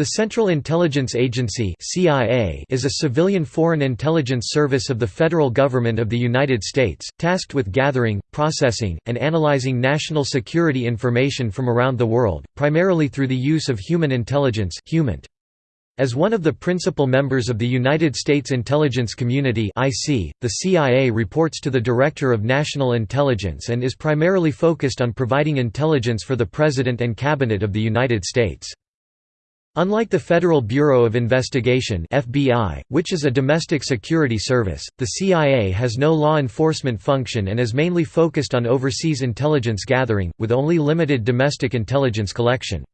The Central Intelligence Agency (CIA) is a civilian foreign intelligence service of the federal government of the United States, tasked with gathering, processing, and analyzing national security information from around the world, primarily through the use of human intelligence. As one of the principal members of the United States intelligence community the CIA reports to the Director of National Intelligence and is primarily focused on providing intelligence for the President and Cabinet of the United States. Unlike the Federal Bureau of Investigation (FBI), which is a domestic security service, the CIA has no law enforcement function and is mainly focused on overseas intelligence gathering, with only limited domestic intelligence collection.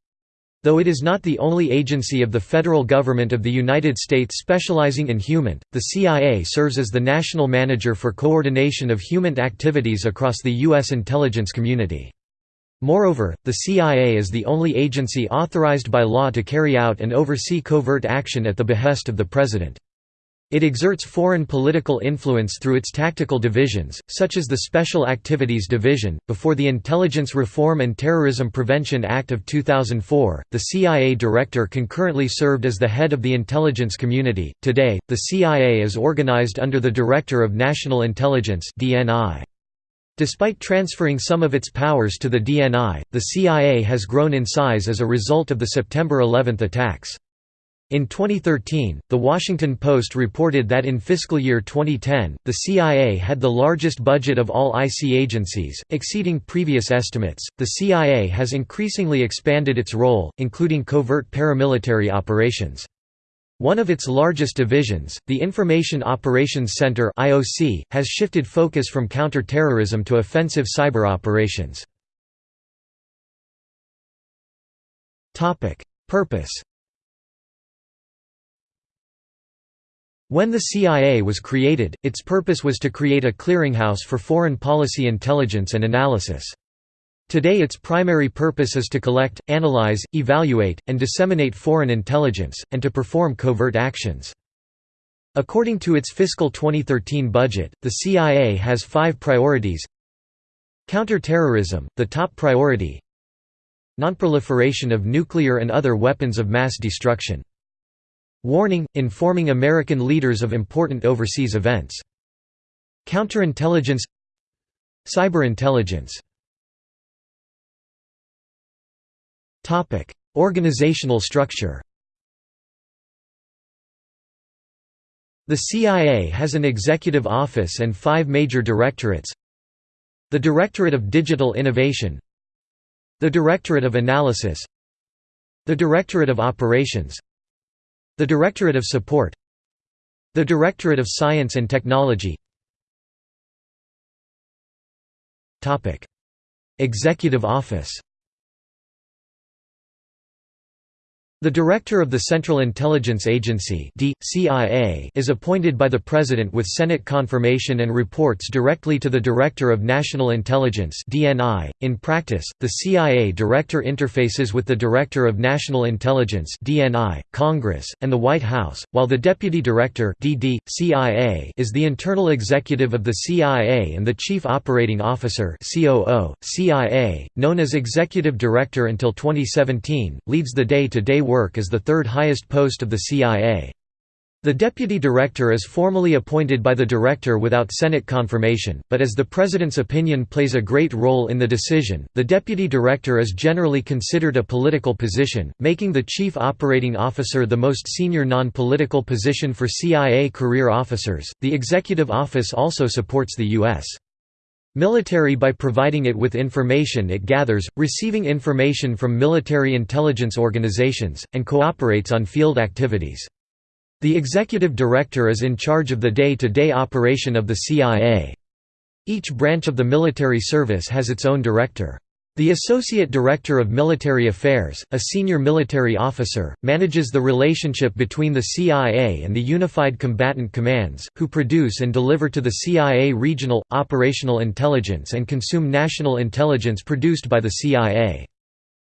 Though it is not the only agency of the federal government of the United States specializing in HUMINT, the CIA serves as the national manager for coordination of HUMINT activities across the U.S. intelligence community. Moreover, the CIA is the only agency authorized by law to carry out and oversee covert action at the behest of the President. It exerts foreign political influence through its tactical divisions, such as the Special Activities Division. Before the Intelligence Reform and Terrorism Prevention Act of 2004, the CIA director concurrently served as the head of the intelligence community. Today, the CIA is organized under the Director of National Intelligence (DNI). Despite transferring some of its powers to the DNI, the CIA has grown in size as a result of the September 11 attacks. In 2013, The Washington Post reported that in fiscal year 2010, the CIA had the largest budget of all IC agencies, exceeding previous estimates. The CIA has increasingly expanded its role, including covert paramilitary operations. One of its largest divisions, the Information Operations Center (IOC), has shifted focus from counter-terrorism to offensive cyber operations. Topic: Purpose. When the CIA was created, its purpose was to create a clearinghouse for foreign policy intelligence and analysis. Today its primary purpose is to collect, analyze, evaluate, and disseminate foreign intelligence, and to perform covert actions. According to its fiscal 2013 budget, the CIA has five priorities. Counter-terrorism, the top priority. Nonproliferation of nuclear and other weapons of mass destruction. Warning, informing American leaders of important overseas events. Counterintelligence Cyberintelligence Organizational structure The CIA has an executive office and five major directorates. The Directorate of Digital Innovation. The Directorate of Analysis. The Directorate of Operations. The Directorate of Support. The Directorate of Science and Technology. Topic: Executive Office The Director of the Central Intelligence Agency is appointed by the President with Senate confirmation and reports directly to the Director of National Intelligence .In practice, the CIA Director interfaces with the Director of National Intelligence Congress, and the White House, while the Deputy Director is the internal executive of the CIA and the Chief Operating Officer CIA, known as Executive Director until 2017, leads the day-to-day work as the third highest post of the CIA. The deputy director is formally appointed by the director without Senate confirmation, but as the president's opinion plays a great role in the decision, the deputy director is generally considered a political position, making the chief operating officer the most senior non-political position for CIA career officers. The executive office also supports the U.S military by providing it with information it gathers, receiving information from military intelligence organizations, and cooperates on field activities. The executive director is in charge of the day-to-day -day operation of the CIA. Each branch of the military service has its own director. The Associate Director of Military Affairs, a senior military officer, manages the relationship between the CIA and the Unified Combatant Commands, who produce and deliver to the CIA regional, operational intelligence and consume national intelligence produced by the CIA.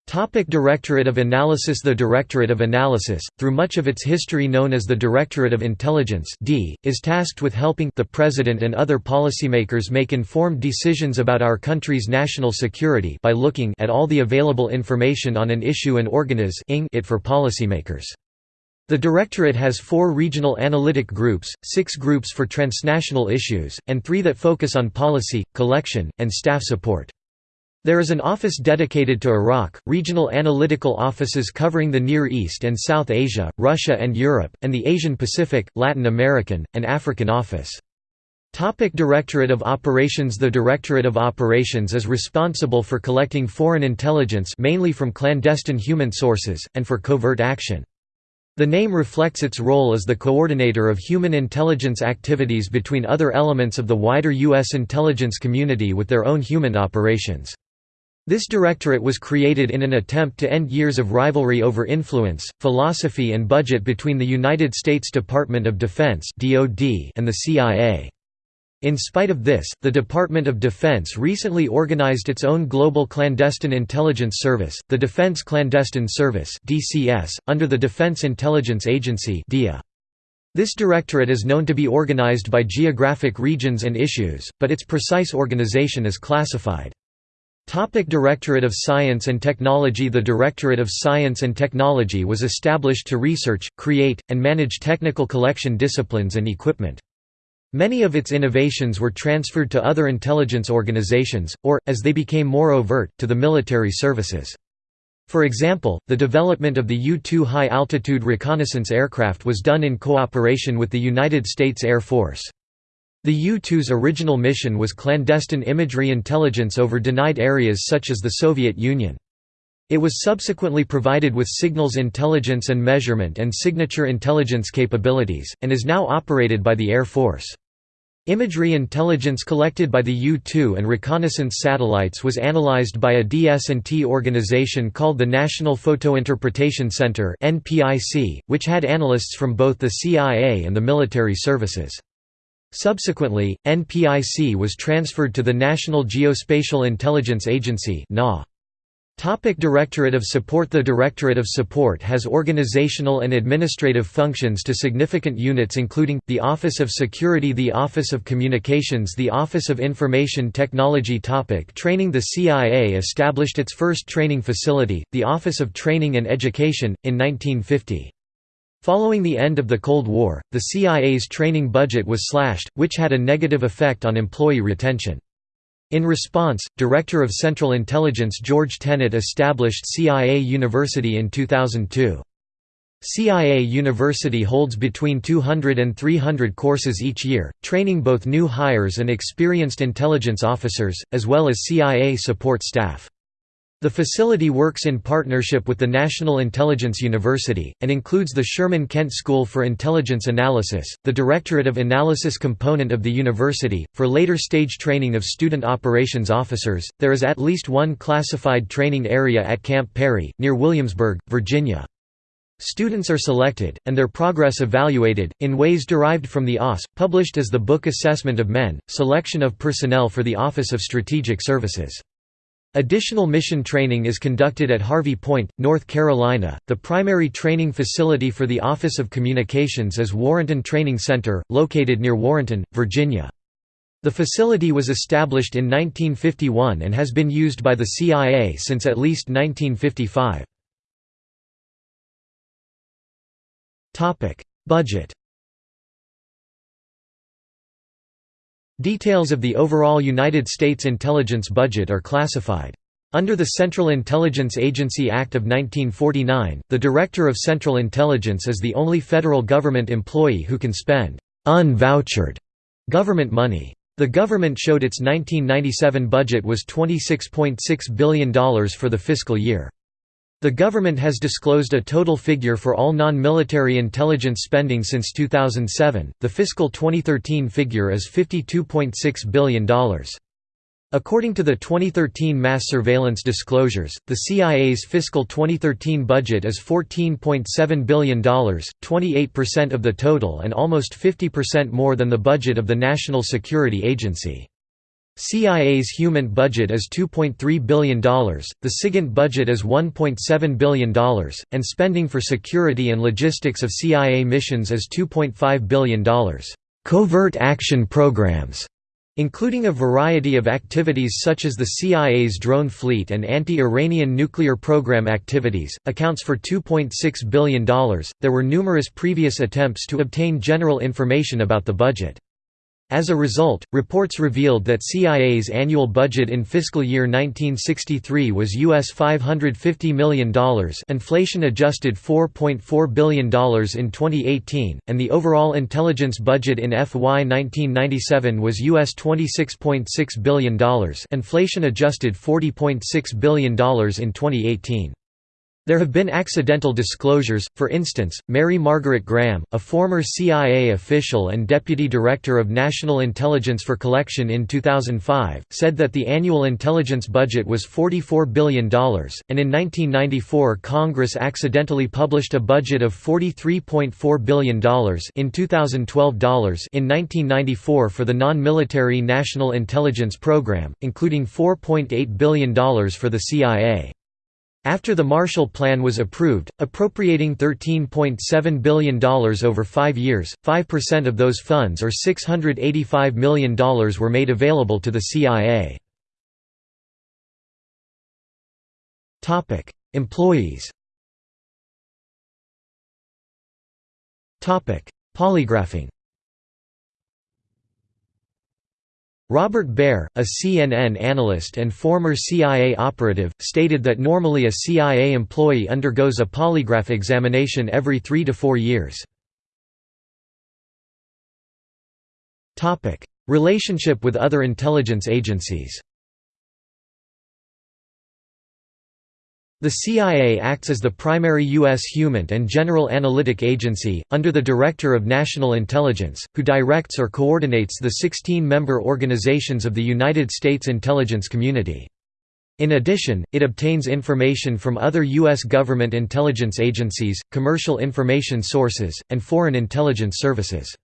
Topic Directorate of Analysis The Directorate of Analysis, through much of its history known as the Directorate of Intelligence D, is tasked with helping the President and other policymakers make informed decisions about our country's national security by looking at all the available information on an issue and organizing it for policymakers. The Directorate has four regional analytic groups, six groups for transnational issues, and three that focus on policy, collection, and staff support. There is an office dedicated to Iraq, regional analytical offices covering the Near East and South Asia, Russia and Europe, and the Asian Pacific, Latin American, and African office. Topic Directorate of Operations The Directorate of Operations is responsible for collecting foreign intelligence mainly from clandestine human sources, and for covert action. The name reflects its role as the coordinator of human intelligence activities between other elements of the wider U.S. intelligence community with their own human operations. This directorate was created in an attempt to end years of rivalry over influence, philosophy and budget between the United States Department of Defense and the CIA. In spite of this, the Department of Defense recently organized its own global clandestine intelligence service, the Defense Clandestine Service under the Defense Intelligence Agency This directorate is known to be organized by geographic regions and issues, but its precise organization is classified. Topic Directorate of Science and Technology The Directorate of Science and Technology was established to research, create, and manage technical collection disciplines and equipment. Many of its innovations were transferred to other intelligence organizations, or, as they became more overt, to the military services. For example, the development of the U-2 high-altitude reconnaissance aircraft was done in cooperation with the United States Air Force. The U-2's original mission was clandestine imagery intelligence over denied areas such as the Soviet Union. It was subsequently provided with signals intelligence and measurement and signature intelligence capabilities, and is now operated by the Air Force. Imagery intelligence collected by the U-2 and reconnaissance satellites was analyzed by a DS&T organization called the National Photointerpretation Center which had analysts from both the CIA and the military services. Subsequently, NPIC was transferred to the National Geospatial Intelligence Agency Topic Directorate of Support The Directorate of Support has organizational and administrative functions to significant units including, the Office of Security The Office of Communications The Office of Information Technology topic Training The CIA established its first training facility, the Office of Training and Education, in 1950. Following the end of the Cold War, the CIA's training budget was slashed, which had a negative effect on employee retention. In response, Director of Central Intelligence George Tenet established CIA University in 2002. CIA University holds between 200 and 300 courses each year, training both new hires and experienced intelligence officers, as well as CIA support staff. The facility works in partnership with the National Intelligence University, and includes the Sherman Kent School for Intelligence Analysis, the Directorate of Analysis component of the university. For later stage training of student operations officers, there is at least one classified training area at Camp Peary, near Williamsburg, Virginia. Students are selected, and their progress evaluated, in ways derived from the OSS, published as the book Assessment of Men, Selection of Personnel for the Office of Strategic Services. Additional mission training is conducted at Harvey Point, North Carolina. The primary training facility for the Office of Communications is Warrenton Training Center, located near Warrenton, Virginia. The facility was established in 1951 and has been used by the CIA since at least 1955. Budget Details of the overall United States intelligence budget are classified. Under the Central Intelligence Agency Act of 1949, the Director of Central Intelligence is the only federal government employee who can spend «unvouchered» government money. The government showed its 1997 budget was $26.6 billion for the fiscal year. The government has disclosed a total figure for all non-military intelligence spending since 2007. The fiscal 2013 figure is $52.6 billion. According to the 2013 mass surveillance disclosures, the CIA's fiscal 2013 budget is $14.7 billion, 28% of the total and almost 50% more than the budget of the National Security Agency. CIA's HUMINT budget is $2.3 billion, the SIGINT budget is $1.7 billion, and spending for security and logistics of CIA missions is $2.5 billion. Covert action programs including a variety of activities such as the CIA's drone fleet and anti-Iranian nuclear program activities, accounts for $2.6 billion. There were numerous previous attempts to obtain general information about the budget. As a result, reports revealed that CIA's annual budget in fiscal year 1963 was US $550 million inflation-adjusted $4.4 billion in 2018, and the overall intelligence budget in FY 1997 was US $26.6 billion inflation-adjusted $40.6 billion in 2018. There have been accidental disclosures, for instance, Mary Margaret Graham, a former CIA official and Deputy Director of National Intelligence for Collection in 2005, said that the annual intelligence budget was $44 billion, and in 1994 Congress accidentally published a budget of $43.4 billion in 2012 dollars in 1994 for the non-military National Intelligence Program, including $4.8 billion for the CIA. After the Marshall Plan was approved, appropriating $13.7 billion over five years, 5% of those funds or $685 million were made available to the CIA. Employees Polygraphing Robert Baer, a CNN analyst and former CIA operative, stated that normally a CIA employee undergoes a polygraph examination every three to four years. Relationship with other intelligence agencies The CIA acts as the primary U.S. HUMINT and general analytic agency, under the Director of National Intelligence, who directs or coordinates the 16-member organizations of the United States intelligence community. In addition, it obtains information from other U.S. government intelligence agencies, commercial information sources, and foreign intelligence services.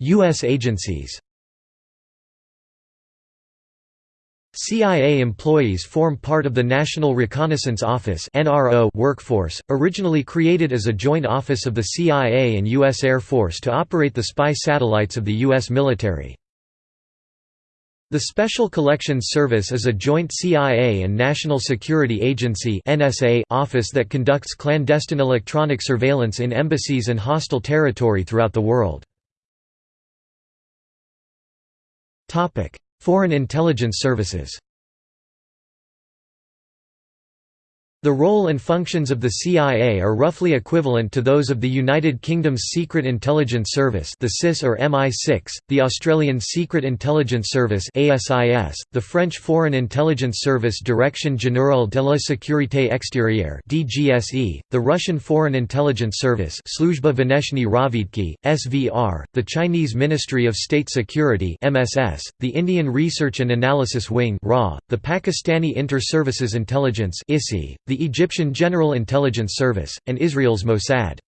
U.S. agencies CIA employees form part of the National Reconnaissance Office workforce, originally created as a joint office of the CIA and U.S. Air Force to operate the spy satellites of the U.S. military. The Special Collections Service is a joint CIA and National Security Agency office that conducts clandestine electronic surveillance in embassies and hostile territory throughout the world. Foreign intelligence services The role and functions of the CIA are roughly equivalent to those of the United Kingdom's Secret Intelligence Service the SIS or MI6, the Australian Secret Intelligence Service ASIS, the French Foreign Intelligence Service Direction Générale de la Sécurité Extérieure DGSE, the Russian Foreign Intelligence Service (Služba Veneshny Ravidki, SVR, the Chinese Ministry of State Security MSS, the Indian Research and Analysis Wing RA, the Pakistani Inter-Services Intelligence ISI, the Egyptian General Intelligence Service, and Israel's Mossad.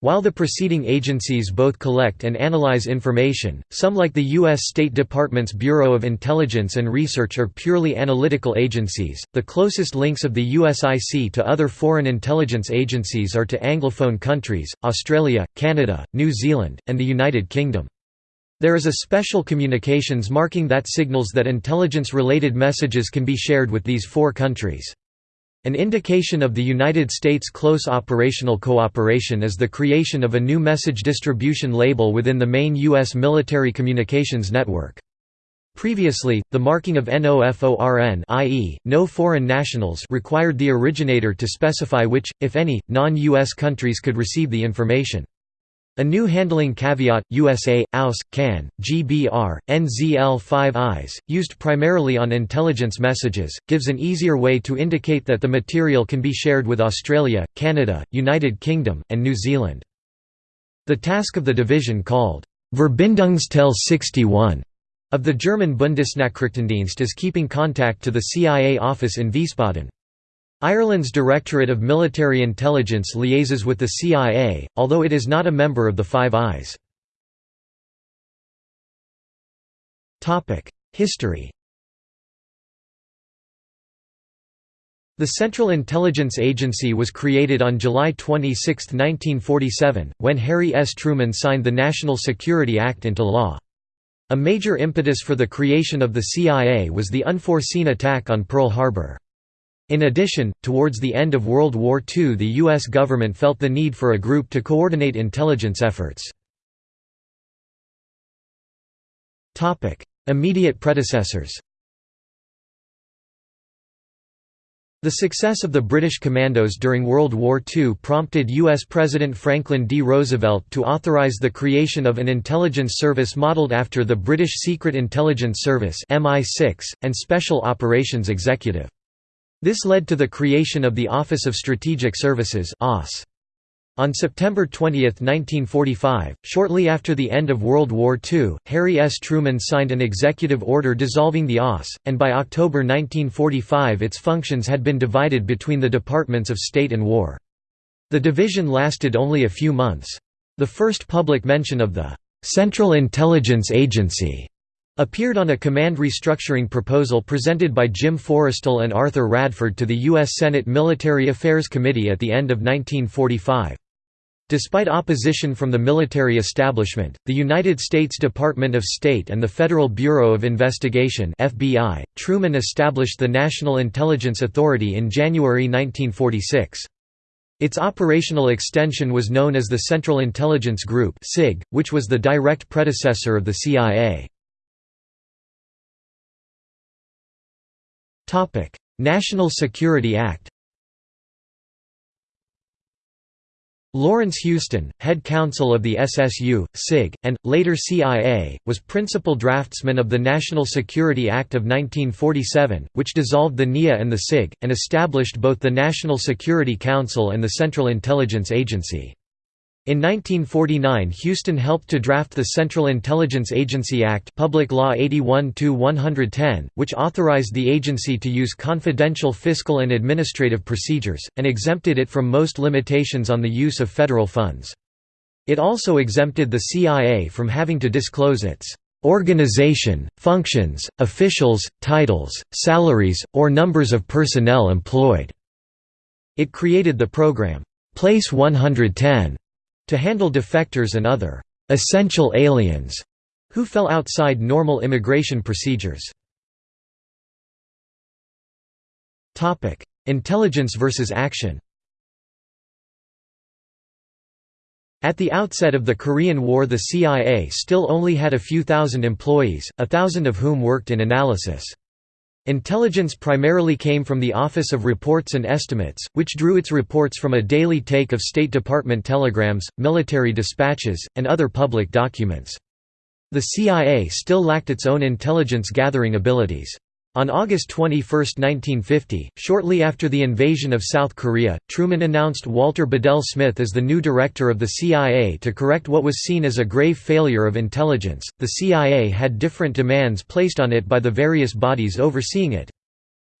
While the preceding agencies both collect and analyze information, some like the U.S. State Department's Bureau of Intelligence and Research are purely analytical agencies. The closest links of the USIC to other foreign intelligence agencies are to Anglophone countries, Australia, Canada, New Zealand, and the United Kingdom. There is a special communications marking that signals that intelligence-related messages can be shared with these four countries. An indication of the United States' close operational cooperation is the creation of a new message distribution label within the main U.S. military communications network. Previously, the marking of NOFORN i.e., no foreign nationals required the originator to specify which, if any, non-U.S. countries could receive the information. A new handling caveat, USA, AUS, CAN, GBR, NZL5IS, used primarily on intelligence messages, gives an easier way to indicate that the material can be shared with Australia, Canada, United Kingdom, and New Zealand. The task of the division called Verbindungsteil 61 of the German Bundesnachrichtendienst is keeping contact to the CIA office in Wiesbaden. Ireland's Directorate of Military Intelligence liaises with the CIA, although it is not a member of the Five Eyes. History The Central Intelligence Agency was created on July 26, 1947, when Harry S. Truman signed the National Security Act into law. A major impetus for the creation of the CIA was the unforeseen attack on Pearl Harbor. In addition, towards the end of World War II the U.S. government felt the need for a group to coordinate intelligence efforts. Immediate predecessors The success of the British commandos during World War II prompted U.S. President Franklin D. Roosevelt to authorize the creation of an intelligence service modeled after the British Secret Intelligence Service MI6, and Special Operations Executive. This led to the creation of the Office of Strategic Services OSS. On September 20, 1945, shortly after the end of World War II, Harry S. Truman signed an executive order dissolving the OSS, and by October 1945 its functions had been divided between the Departments of State and War. The division lasted only a few months. The first public mention of the «Central Intelligence Agency» appeared on a command restructuring proposal presented by Jim Forrestal and Arthur Radford to the U.S. Senate Military Affairs Committee at the end of 1945. Despite opposition from the military establishment, the United States Department of State and the Federal Bureau of Investigation (FBI), Truman established the National Intelligence Authority in January 1946. Its operational extension was known as the Central Intelligence Group which was the direct predecessor of the CIA. National Security Act. Lawrence Houston, head counsel of the SSU, CIG, and, later CIA, was principal draftsman of the National Security Act of 1947, which dissolved the NIA and the CIG, and established both the National Security Council and the Central Intelligence Agency. In 1949 Houston helped to draft the Central Intelligence Agency Act Public Law 81-110, which authorized the agency to use confidential fiscal and administrative procedures, and exempted it from most limitations on the use of federal funds. It also exempted the CIA from having to disclose its organization, functions, officials, titles, salaries, or numbers of personnel employed." It created the program, Place 110, to handle defectors and other «essential aliens» who fell outside normal immigration procedures. Intelligence versus action At the outset of the Korean War the CIA still only had a few thousand employees, a thousand of whom worked in analysis. Intelligence primarily came from the Office of Reports and Estimates, which drew its reports from a daily take of State Department telegrams, military dispatches, and other public documents. The CIA still lacked its own intelligence gathering abilities. On August 21, 1950, shortly after the invasion of South Korea, Truman announced Walter Bedell Smith as the new director of the CIA to correct what was seen as a grave failure of intelligence. The CIA had different demands placed on it by the various bodies overseeing it.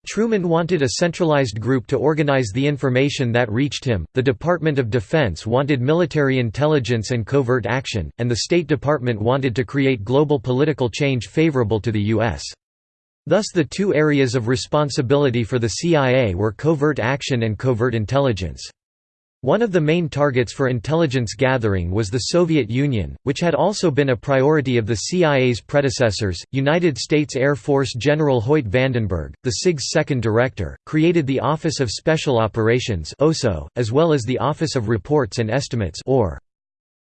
Truman wanted a centralized group to organize the information that reached him, the Department of Defense wanted military intelligence and covert action, and the State Department wanted to create global political change favorable to the U.S. Thus the two areas of responsibility for the CIA were covert action and covert intelligence. One of the main targets for intelligence gathering was the Soviet Union, which had also been a priority of the CIA's predecessors. United States Air Force General Hoyt Vandenberg, the CIG's second director, created the Office of Special Operations (OSO), as well as the Office of Reports and Estimates (OR).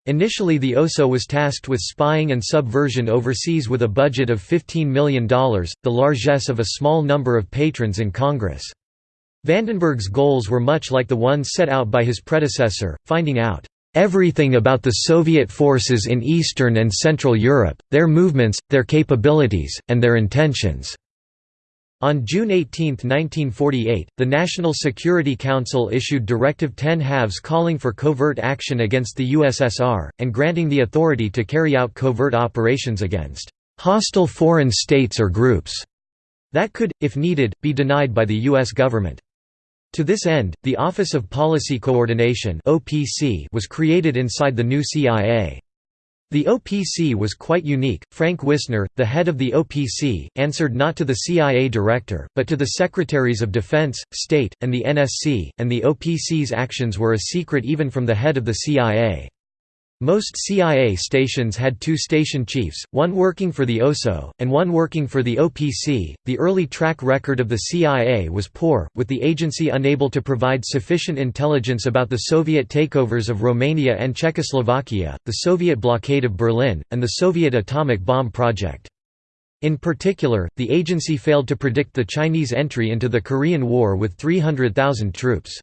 Initially the OSO was tasked with spying and subversion overseas with a budget of $15 million, the largesse of a small number of patrons in Congress. Vandenberg's goals were much like the ones set out by his predecessor, finding out everything about the Soviet forces in Eastern and Central Europe, their movements, their capabilities, and their intentions. On June 18, 1948, the National Security Council issued Directive 10 halves calling for covert action against the USSR, and granting the authority to carry out covert operations against «hostile foreign states or groups» that could, if needed, be denied by the U.S. government. To this end, the Office of Policy Coordination was created inside the new CIA. The OPC was quite unique. Frank Wisner, the head of the OPC, answered not to the CIA director, but to the Secretaries of Defense, State, and the NSC, and the OPC's actions were a secret even from the head of the CIA. Most CIA stations had two station chiefs, one working for the OSO, and one working for the OPC. The early track record of the CIA was poor, with the agency unable to provide sufficient intelligence about the Soviet takeovers of Romania and Czechoslovakia, the Soviet blockade of Berlin, and the Soviet atomic bomb project. In particular, the agency failed to predict the Chinese entry into the Korean War with 300,000 troops.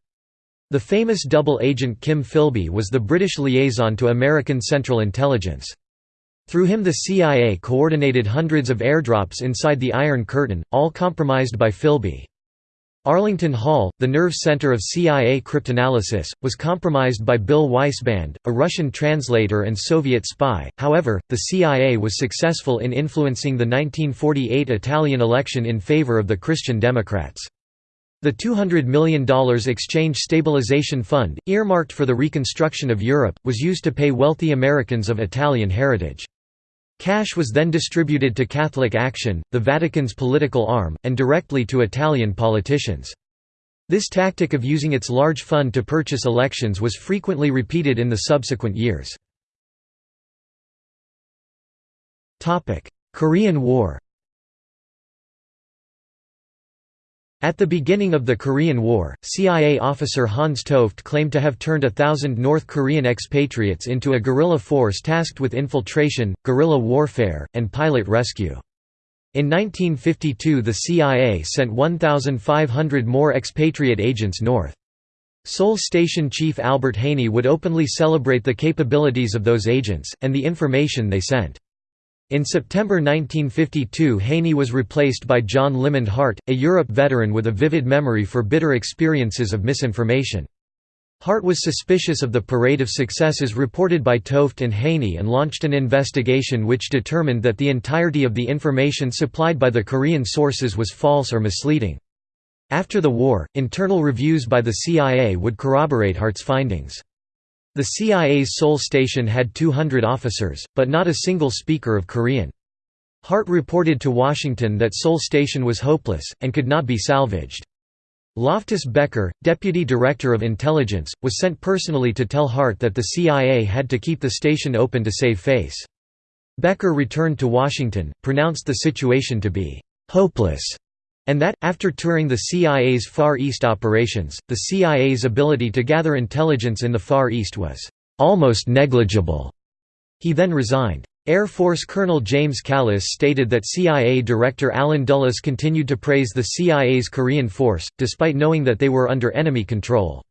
The famous double agent Kim Philby was the British liaison to American Central Intelligence. Through him the CIA coordinated hundreds of airdrops inside the Iron Curtain, all compromised by Philby. Arlington Hall, the nerve center of CIA cryptanalysis, was compromised by Bill Weisband, a Russian translator and Soviet spy. However, the CIA was successful in influencing the 1948 Italian election in favor of the Christian Democrats. The $200 million Exchange Stabilization Fund, earmarked for the reconstruction of Europe, was used to pay wealthy Americans of Italian heritage. Cash was then distributed to Catholic Action, the Vatican's political arm, and directly to Italian politicians. This tactic of using its large fund to purchase elections was frequently repeated in the subsequent years. Korean War At the beginning of the Korean War, CIA officer Hans Toft claimed to have turned a thousand North Korean expatriates into a guerrilla force tasked with infiltration, guerrilla warfare, and pilot rescue. In 1952 the CIA sent 1,500 more expatriate agents north. Seoul Station Chief Albert Haney would openly celebrate the capabilities of those agents, and the information they sent. In September 1952 Haney was replaced by John Limond Hart, a Europe veteran with a vivid memory for bitter experiences of misinformation. Hart was suspicious of the parade of successes reported by Toft and Haney and launched an investigation which determined that the entirety of the information supplied by the Korean sources was false or misleading. After the war, internal reviews by the CIA would corroborate Hart's findings. The CIA's Seoul station had 200 officers, but not a single speaker of Korean. Hart reported to Washington that Seoul station was hopeless, and could not be salvaged. Loftus Becker, deputy director of intelligence, was sent personally to tell Hart that the CIA had to keep the station open to save face. Becker returned to Washington, pronounced the situation to be «hopeless» And that, after touring the CIA's Far East operations, the CIA's ability to gather intelligence in the Far East was almost negligible. He then resigned. Air Force Colonel James Kallis stated that CIA Director Allen Dulles continued to praise the CIA's Korean force, despite knowing that they were under enemy control.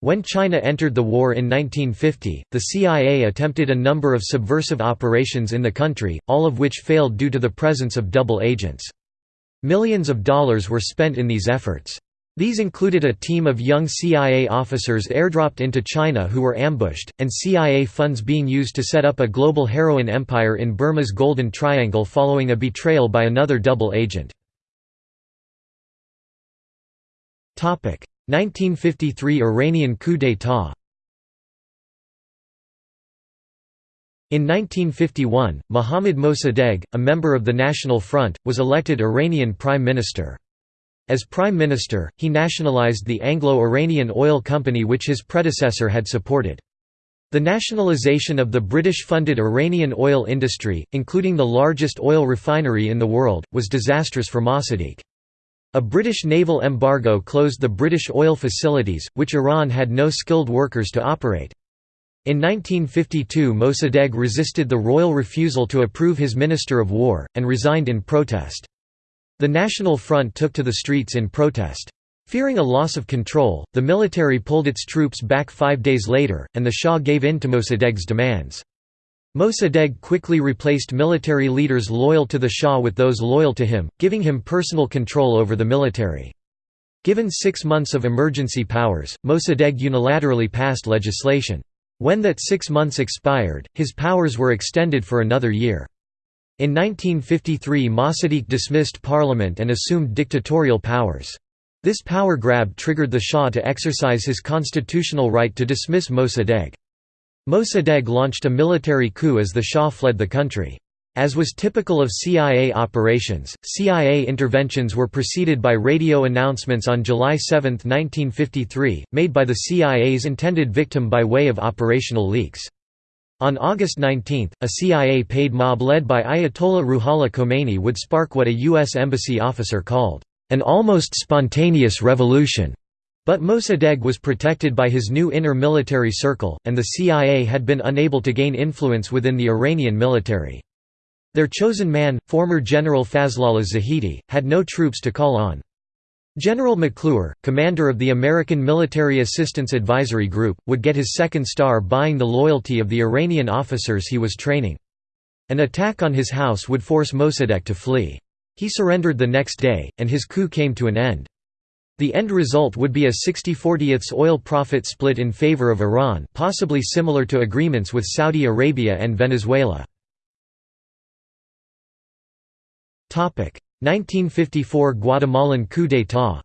When China entered the war in 1950, the CIA attempted a number of subversive operations in the country, all of which failed due to the presence of double agents. Millions of dollars were spent in these efforts. These included a team of young CIA officers airdropped into China who were ambushed, and CIA funds being used to set up a global heroin empire in Burma's Golden Triangle following a betrayal by another double agent. 1953 Iranian coup d'état In 1951, Mohammad Mossadegh, a member of the National Front, was elected Iranian prime minister. As prime minister, he nationalized the Anglo-Iranian Oil Company which his predecessor had supported. The nationalization of the British-funded Iranian oil industry, including the largest oil refinery in the world, was disastrous for Mossadegh. A British naval embargo closed the British oil facilities, which Iran had no skilled workers to operate. In 1952 Mossadegh resisted the royal refusal to approve his Minister of War, and resigned in protest. The National Front took to the streets in protest. Fearing a loss of control, the military pulled its troops back five days later, and the Shah gave in to Mossadegh's demands. Mossadegh quickly replaced military leaders loyal to the Shah with those loyal to him, giving him personal control over the military. Given six months of emergency powers, Mossadegh unilaterally passed legislation. When that six months expired, his powers were extended for another year. In 1953 Mossadegh dismissed parliament and assumed dictatorial powers. This power grab triggered the Shah to exercise his constitutional right to dismiss Mossadegh. Mossadegh launched a military coup as the Shah fled the country. As was typical of CIA operations, CIA interventions were preceded by radio announcements on July 7, 1953, made by the CIA's intended victim by way of operational leaks. On August 19, a CIA-paid mob led by Ayatollah Ruhollah Khomeini would spark what a U.S. Embassy officer called, "...an almost spontaneous revolution." But Mossadegh was protected by his new inner military circle, and the CIA had been unable to gain influence within the Iranian military. Their chosen man, former General Fazlollah Zahedi, had no troops to call on. General McClure, commander of the American Military Assistance Advisory Group, would get his second star buying the loyalty of the Iranian officers he was training. An attack on his house would force Mossadegh to flee. He surrendered the next day, and his coup came to an end. The end result would be a 60-40ths oil profit split in favor of Iran possibly similar to agreements with Saudi Arabia and Venezuela. 1954 Guatemalan coup d'état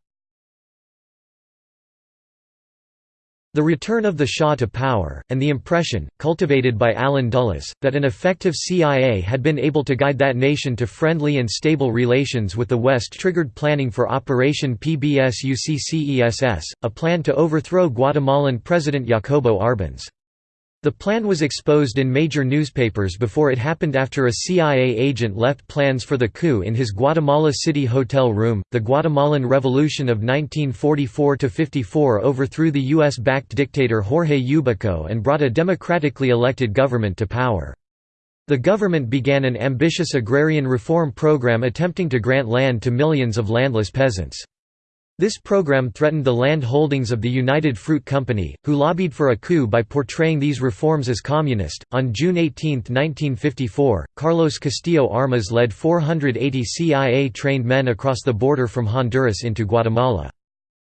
The return of the Shah to power, and the impression, cultivated by Allen Dulles, that an effective CIA had been able to guide that nation to friendly and stable relations with the West triggered planning for Operation PBSuccess, a plan to overthrow Guatemalan President Jacobo Arbenz. The plan was exposed in major newspapers before it happened after a CIA agent left plans for the coup in his Guatemala City hotel room. The Guatemalan Revolution of 1944 54 overthrew the US backed dictator Jorge Ubico and brought a democratically elected government to power. The government began an ambitious agrarian reform program attempting to grant land to millions of landless peasants. This program threatened the land holdings of the United Fruit Company, who lobbied for a coup by portraying these reforms as communist. On June 18, 1954, Carlos Castillo Armas led 480 CIA trained men across the border from Honduras into Guatemala.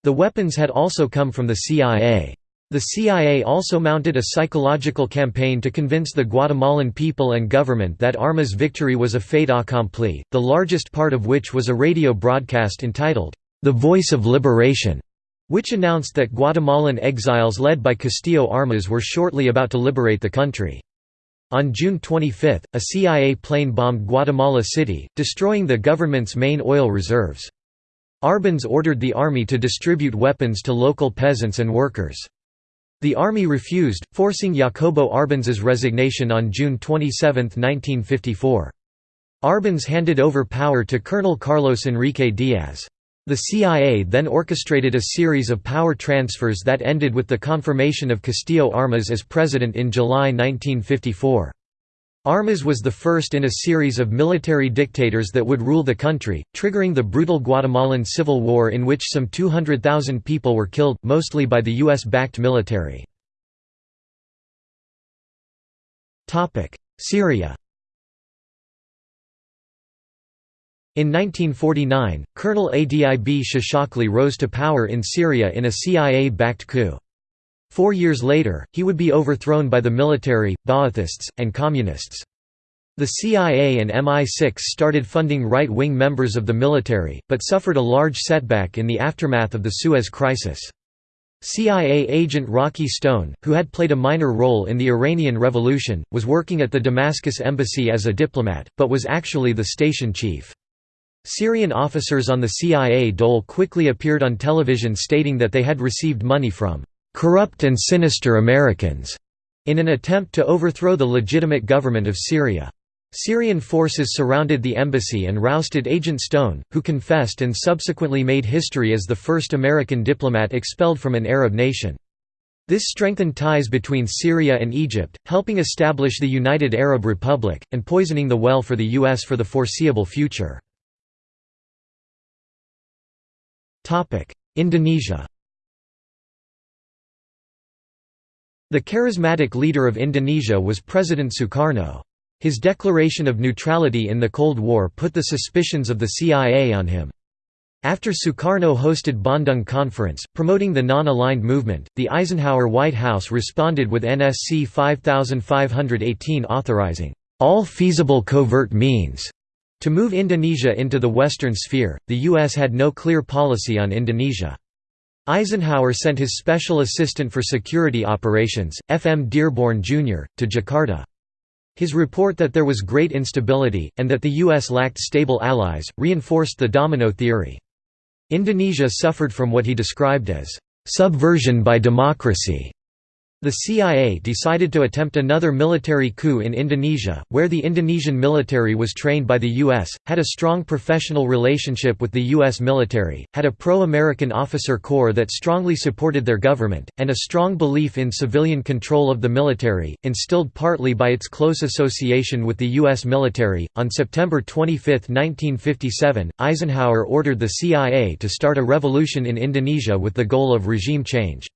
The weapons had also come from the CIA. The CIA also mounted a psychological campaign to convince the Guatemalan people and government that Armas' victory was a fait accompli, the largest part of which was a radio broadcast entitled, the Voice of Liberation, which announced that Guatemalan exiles led by Castillo Armas were shortly about to liberate the country. On June 25, a CIA plane bombed Guatemala City, destroying the government's main oil reserves. Arbenz ordered the army to distribute weapons to local peasants and workers. The army refused, forcing Jacobo Arbenz's resignation on June 27, 1954. Arbenz handed over power to Colonel Carlos Enrique Diaz. The CIA then orchestrated a series of power transfers that ended with the confirmation of Castillo Armas as president in July 1954. Armas was the first in a series of military dictators that would rule the country, triggering the brutal Guatemalan Civil War in which some 200,000 people were killed, mostly by the US-backed military. Syria In 1949, Colonel Adib Shishakli rose to power in Syria in a CIA-backed coup. Four years later, he would be overthrown by the military, Ba'athists, and Communists. The CIA and MI6 started funding right-wing members of the military, but suffered a large setback in the aftermath of the Suez Crisis. CIA agent Rocky Stone, who had played a minor role in the Iranian Revolution, was working at the Damascus embassy as a diplomat, but was actually the station chief. Syrian officers on the CIA dole quickly appeared on television stating that they had received money from "...corrupt and sinister Americans", in an attempt to overthrow the legitimate government of Syria. Syrian forces surrounded the embassy and rousted Agent Stone, who confessed and subsequently made history as the first American diplomat expelled from an Arab nation. This strengthened ties between Syria and Egypt, helping establish the United Arab Republic, and poisoning the well for the U.S. for the foreseeable future. Indonesia The charismatic leader of Indonesia was President Sukarno. His declaration of neutrality in the Cold War put the suspicions of the CIA on him. After Sukarno hosted Bandung Conference, promoting the non-aligned movement, the Eisenhower White House responded with NSC 5518 authorizing all feasible covert means to move Indonesia into the Western sphere, the U.S. had no clear policy on Indonesia. Eisenhower sent his Special Assistant for Security Operations, F. M. Dearborn, Jr., to Jakarta. His report that there was great instability, and that the U.S. lacked stable allies, reinforced the domino theory. Indonesia suffered from what he described as subversion by democracy. The CIA decided to attempt another military coup in Indonesia, where the Indonesian military was trained by the U.S., had a strong professional relationship with the U.S. military, had a pro-American officer corps that strongly supported their government, and a strong belief in civilian control of the military, instilled partly by its close association with the U.S. military. On September 25, 1957, Eisenhower ordered the CIA to start a revolution in Indonesia with the goal of regime change.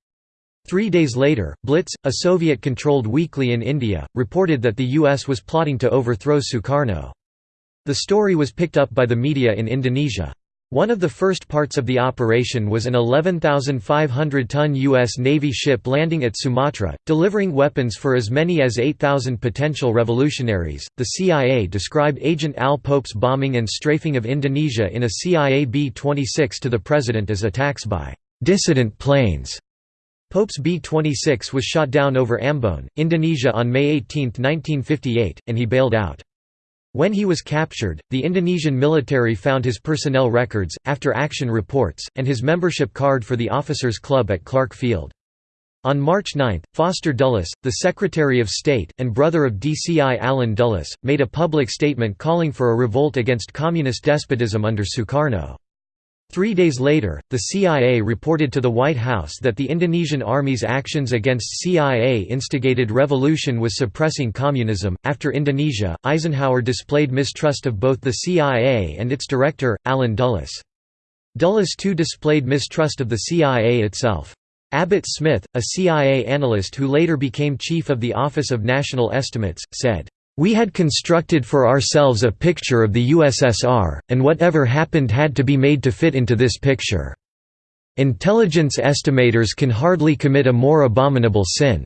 Three days later, Blitz, a Soviet-controlled weekly in India, reported that the US was plotting to overthrow Sukarno. The story was picked up by the media in Indonesia. One of the first parts of the operation was an 11,500-ton U.S. Navy ship landing at Sumatra, delivering weapons for as many as 8,000 potential revolutionaries. The CIA described Agent Al Pope's bombing and strafing of Indonesia in a CIA B-26 to the president as attacks by dissident planes. Pope's B-26 was shot down over Ambon, Indonesia on May 18, 1958, and he bailed out. When he was captured, the Indonesian military found his personnel records, after-action reports, and his membership card for the Officers Club at Clark Field. On March 9, Foster Dulles, the Secretary of State, and brother of DCI Allen Dulles, made a public statement calling for a revolt against communist despotism under Sukarno. Three days later, the CIA reported to the White House that the Indonesian Army's actions against CIA-instigated revolution was suppressing communism. After Indonesia, Eisenhower displayed mistrust of both the CIA and its director, Allen Dulles. Dulles too displayed mistrust of the CIA itself. Abbott Smith, a CIA analyst who later became chief of the Office of National Estimates, said, we had constructed for ourselves a picture of the USSR, and whatever happened had to be made to fit into this picture. Intelligence estimators can hardly commit a more abominable sin."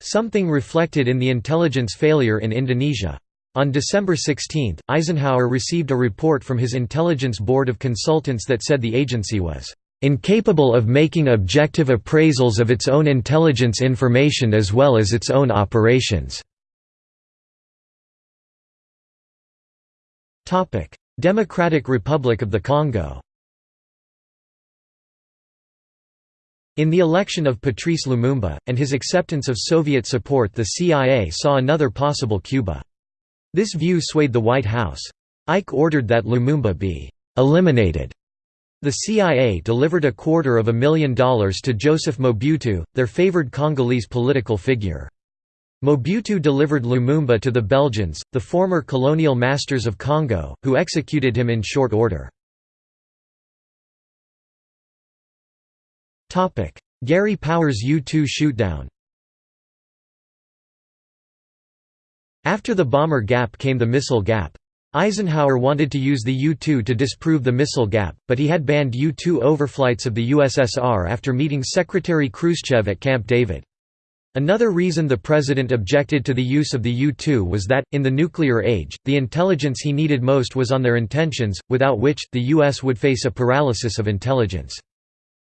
Something reflected in the intelligence failure in Indonesia. On December 16, Eisenhower received a report from his Intelligence Board of Consultants that said the agency was incapable of making objective appraisals of its own intelligence information as well as its own operations. Democratic Republic of the Congo In the election of Patrice Lumumba, and his acceptance of Soviet support the CIA saw another possible Cuba. This view swayed the White House. Ike ordered that Lumumba be «eliminated». The CIA delivered a quarter of a million dollars to Joseph Mobutu, their favored Congolese political figure. Mobutu delivered Lumumba to the Belgians, the former colonial masters of Congo, who executed him in short order. Gary Powers U-2 shootdown After the bomber gap came the missile gap. Eisenhower wanted to use the U-2 to disprove the missile gap, but he had banned U-2 overflights of the USSR after meeting Secretary Khrushchev at Camp David. Another reason the president objected to the use of the U-2 was that, in the nuclear age, the intelligence he needed most was on their intentions, without which, the U.S. would face a paralysis of intelligence.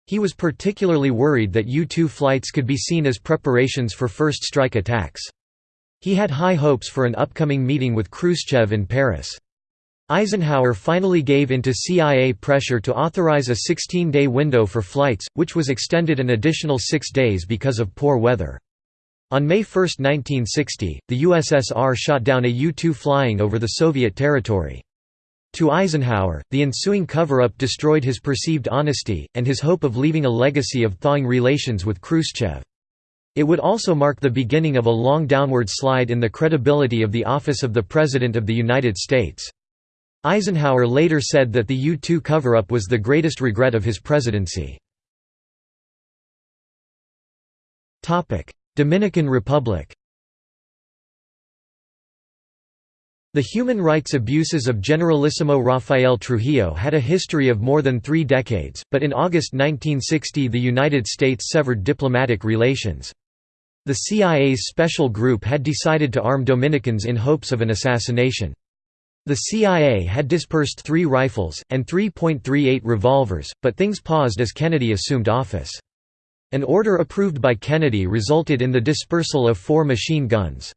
He was particularly worried that U-2 flights could be seen as preparations for first strike attacks. He had high hopes for an upcoming meeting with Khrushchev in Paris. Eisenhower finally gave in to CIA pressure to authorize a 16-day window for flights, which was extended an additional six days because of poor weather. On May 1, 1960, the USSR shot down a U-2 flying over the Soviet territory. To Eisenhower, the ensuing cover-up destroyed his perceived honesty, and his hope of leaving a legacy of thawing relations with Khrushchev. It would also mark the beginning of a long downward slide in the credibility of the office of the President of the United States. Eisenhower later said that the U-2 cover-up was the greatest regret of his presidency. Dominican Republic The human rights abuses of Generalissimo Rafael Trujillo had a history of more than three decades, but in August 1960 the United States severed diplomatic relations. The CIA's special group had decided to arm Dominicans in hopes of an assassination. The CIA had dispersed three rifles, and 3.38 revolvers, but things paused as Kennedy assumed office. An order approved by Kennedy resulted in the dispersal of four machine guns.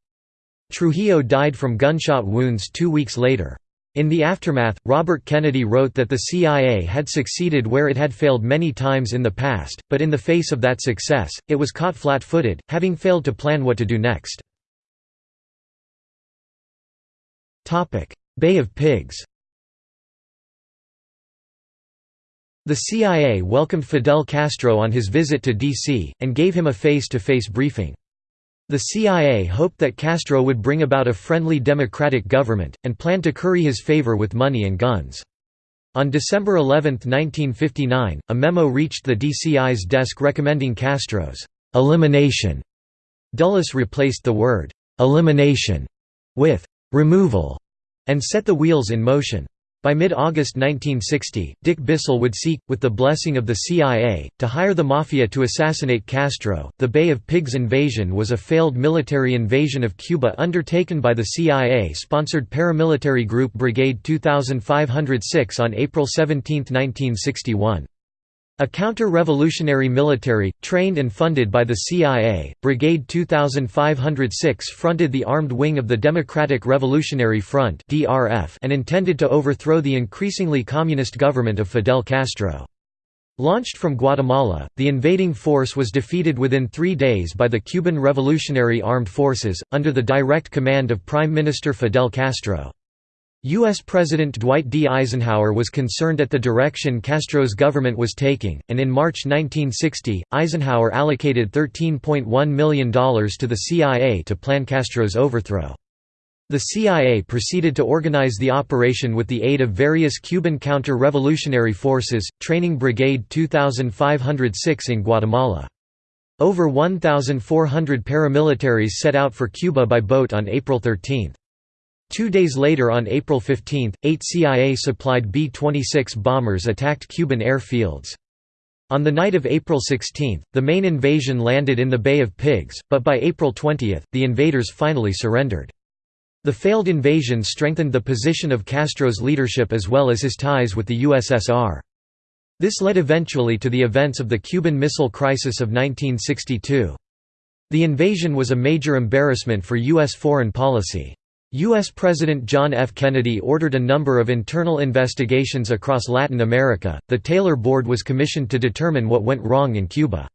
Trujillo died from gunshot wounds two weeks later. In the aftermath, Robert Kennedy wrote that the CIA had succeeded where it had failed many times in the past, but in the face of that success, it was caught flat-footed, having failed to plan what to do next. Bay of Pigs The CIA welcomed Fidel Castro on his visit to D.C., and gave him a face-to-face -face briefing. The CIA hoped that Castro would bring about a friendly democratic government, and planned to curry his favor with money and guns. On December 11, 1959, a memo reached the DCI's desk recommending Castro's «elimination». Dulles replaced the word «elimination» with «removal» and set the wheels in motion. By mid-August 1960, Dick Bissell would seek, with the blessing of the CIA, to hire the Mafia to assassinate Castro. The Bay of Pigs invasion was a failed military invasion of Cuba undertaken by the CIA-sponsored paramilitary group Brigade 2506 on April 17, 1961. A counter-revolutionary military, trained and funded by the CIA, Brigade 2506 fronted the armed wing of the Democratic Revolutionary Front and intended to overthrow the increasingly communist government of Fidel Castro. Launched from Guatemala, the invading force was defeated within three days by the Cuban Revolutionary Armed Forces, under the direct command of Prime Minister Fidel Castro. U.S. President Dwight D. Eisenhower was concerned at the direction Castro's government was taking, and in March 1960, Eisenhower allocated $13.1 million to the CIA to plan Castro's overthrow. The CIA proceeded to organize the operation with the aid of various Cuban counter-revolutionary forces, training Brigade 2506 in Guatemala. Over 1,400 paramilitaries set out for Cuba by boat on April 13. Two days later on April 15, eight CIA-supplied B-26 bombers attacked Cuban airfields. On the night of April 16, the main invasion landed in the Bay of Pigs, but by April 20, the invaders finally surrendered. The failed invasion strengthened the position of Castro's leadership as well as his ties with the USSR. This led eventually to the events of the Cuban Missile Crisis of 1962. The invasion was a major embarrassment for U.S. foreign policy. U.S. President John F. Kennedy ordered a number of internal investigations across Latin America. The Taylor Board was commissioned to determine what went wrong in Cuba.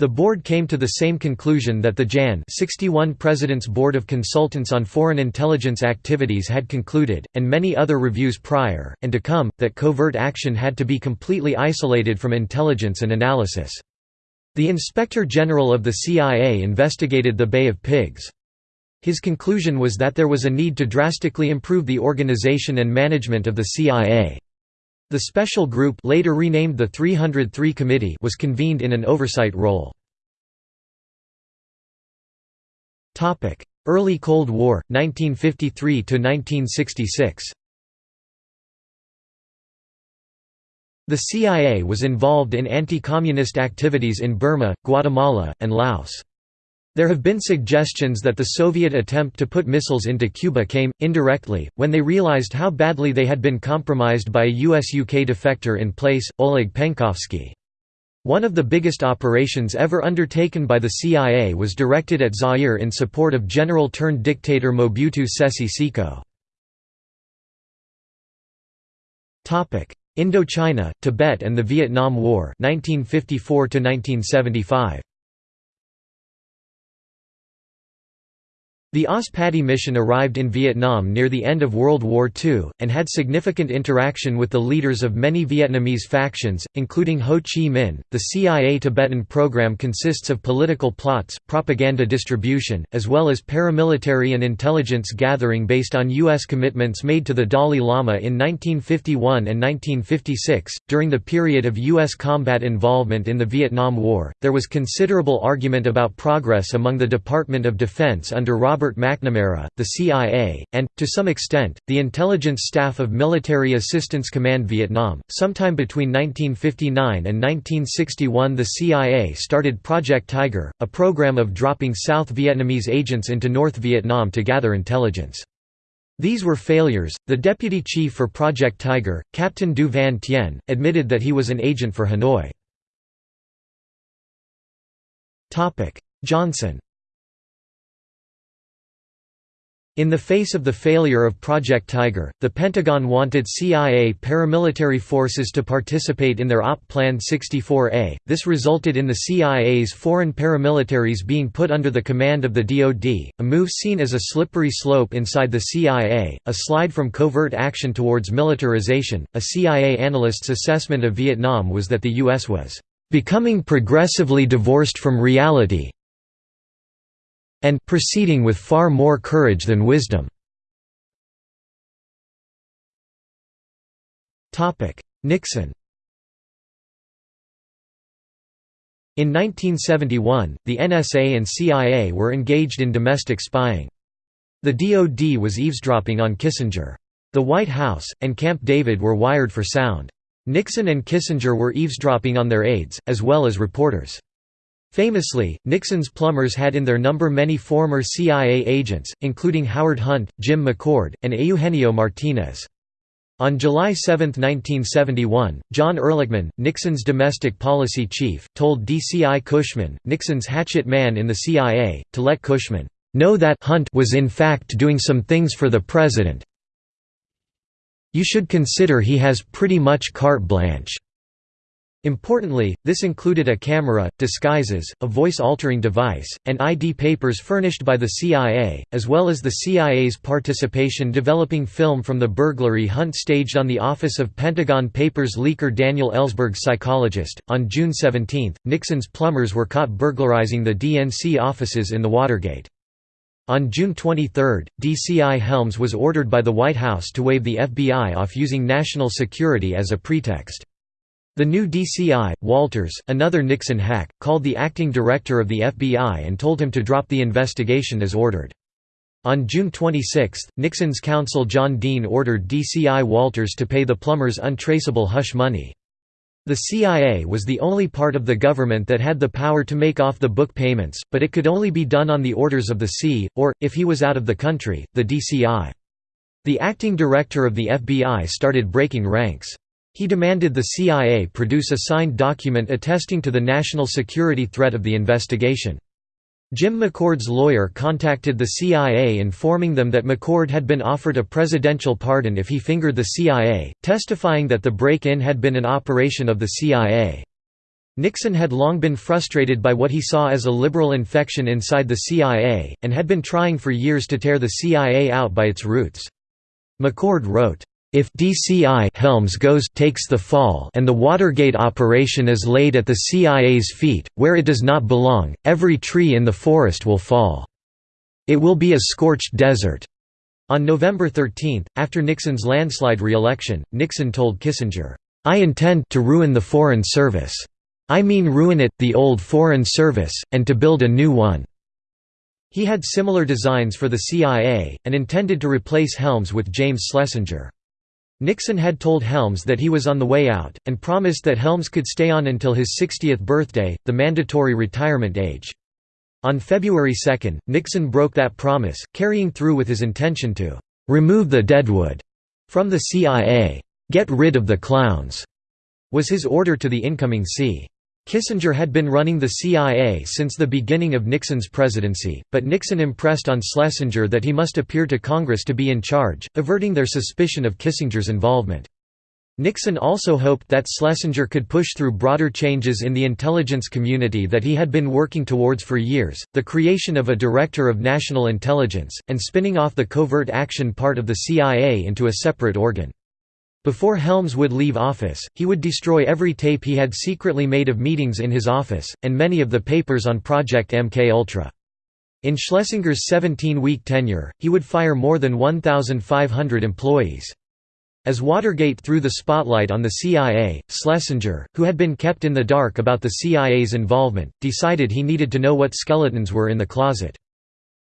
The board came to the same conclusion that the JAN 61 President's Board of Consultants on Foreign Intelligence Activities had concluded, and many other reviews prior, and to come, that covert action had to be completely isolated from intelligence and analysis. The Inspector General of the CIA investigated the Bay of Pigs. His conclusion was that there was a need to drastically improve the organization and management of the CIA. The special group later renamed the 303 Committee was convened in an oversight role. Early Cold War, 1953–1966 The CIA was involved in anti-communist activities in Burma, Guatemala, and Laos. There have been suggestions that the Soviet attempt to put missiles into Cuba came, indirectly, when they realized how badly they had been compromised by a US-UK defector in place, Oleg Penkovsky. One of the biggest operations ever undertaken by the CIA was directed at Zaire in support of general-turned-dictator Mobutu Sese Seko. Indochina, Tibet and the Vietnam War 1954 -1975. The OSS Patti mission arrived in Vietnam near the end of World War II, and had significant interaction with the leaders of many Vietnamese factions, including Ho Chi Minh. The CIA Tibetan program consists of political plots, propaganda distribution, as well as paramilitary and intelligence gathering based on U.S. commitments made to the Dalai Lama in 1951 and 1956. During the period of U.S. combat involvement in the Vietnam War, there was considerable argument about progress among the Department of Defense under Robert Robert McNamara, the CIA, and, to some extent, the intelligence staff of Military Assistance Command Vietnam. Sometime between 1959 and 1961, the CIA started Project Tiger, a program of dropping South Vietnamese agents into North Vietnam to gather intelligence. These were failures. The deputy chief for Project Tiger, Captain Du Van Tien, admitted that he was an agent for Hanoi. Johnson In the face of the failure of Project Tiger, the Pentagon wanted CIA paramilitary forces to participate in their OP Plan 64A. This resulted in the CIA's foreign paramilitaries being put under the command of the DoD, a move seen as a slippery slope inside the CIA, a slide from covert action towards militarization. A CIA analyst's assessment of Vietnam was that the U.S. was becoming progressively divorced from reality, and proceeding with far more courage than wisdom. Nixon In 1971, the NSA and CIA were engaged in domestic spying. The DoD was eavesdropping on Kissinger. The White House, and Camp David were wired for sound. Nixon and Kissinger were eavesdropping on their aides, as well as reporters. Famously, Nixon's plumbers had in their number many former CIA agents, including Howard Hunt, Jim McCord, and Eugenio Martinez. On July 7, 1971, John Ehrlichman, Nixon's domestic policy chief, told DCI Cushman, Nixon's hatchet man in the CIA, to let Cushman know that Hunt was in fact doing some things for the president. You should consider he has pretty much carte blanche. Importantly, this included a camera, disguises, a voice-altering device, and ID papers furnished by the CIA, as well as the CIA's participation developing film from the burglary Hunt staged on the Office of Pentagon Papers leaker Daniel Ellsberg's psychologist. On June 17, Nixon's plumbers were caught burglarizing the DNC offices in the Watergate. On June 23, DCI Helms was ordered by the White House to wave the FBI off using national security as a pretext. The new DCI, Walters, another Nixon hack, called the acting director of the FBI and told him to drop the investigation as ordered. On June 26, Nixon's counsel John Dean ordered DCI Walters to pay the plumbers untraceable hush money. The CIA was the only part of the government that had the power to make off-the-book payments, but it could only be done on the orders of the C, or, if he was out of the country, the DCI. The acting director of the FBI started breaking ranks. He demanded the CIA produce a signed document attesting to the national security threat of the investigation. Jim McCord's lawyer contacted the CIA informing them that McCord had been offered a presidential pardon if he fingered the CIA, testifying that the break-in had been an operation of the CIA. Nixon had long been frustrated by what he saw as a liberal infection inside the CIA, and had been trying for years to tear the CIA out by its roots. McCord wrote, if DCI Helms goes takes the fall and the Watergate operation is laid at the CIA's feet, where it does not belong, every tree in the forest will fall. It will be a scorched desert." On November 13, after Nixon's landslide re-election, Nixon told Kissinger, "'I intend to ruin the Foreign Service. I mean ruin it, the old Foreign Service, and to build a new one.' He had similar designs for the CIA, and intended to replace Helms with James Schlesinger. Nixon had told Helms that he was on the way out, and promised that Helms could stay on until his 60th birthday, the mandatory retirement age. On February 2, Nixon broke that promise, carrying through with his intention to "...remove the deadwood," from the CIA. "...get rid of the clowns," was his order to the incoming C. Kissinger had been running the CIA since the beginning of Nixon's presidency, but Nixon impressed on Schlesinger that he must appear to Congress to be in charge, averting their suspicion of Kissinger's involvement. Nixon also hoped that Schlesinger could push through broader changes in the intelligence community that he had been working towards for years, the creation of a Director of National Intelligence, and spinning off the covert action part of the CIA into a separate organ. Before Helms would leave office, he would destroy every tape he had secretly made of meetings in his office, and many of the papers on Project MKUltra. In Schlesinger's 17-week tenure, he would fire more than 1,500 employees. As Watergate threw the spotlight on the CIA, Schlesinger, who had been kept in the dark about the CIA's involvement, decided he needed to know what skeletons were in the closet.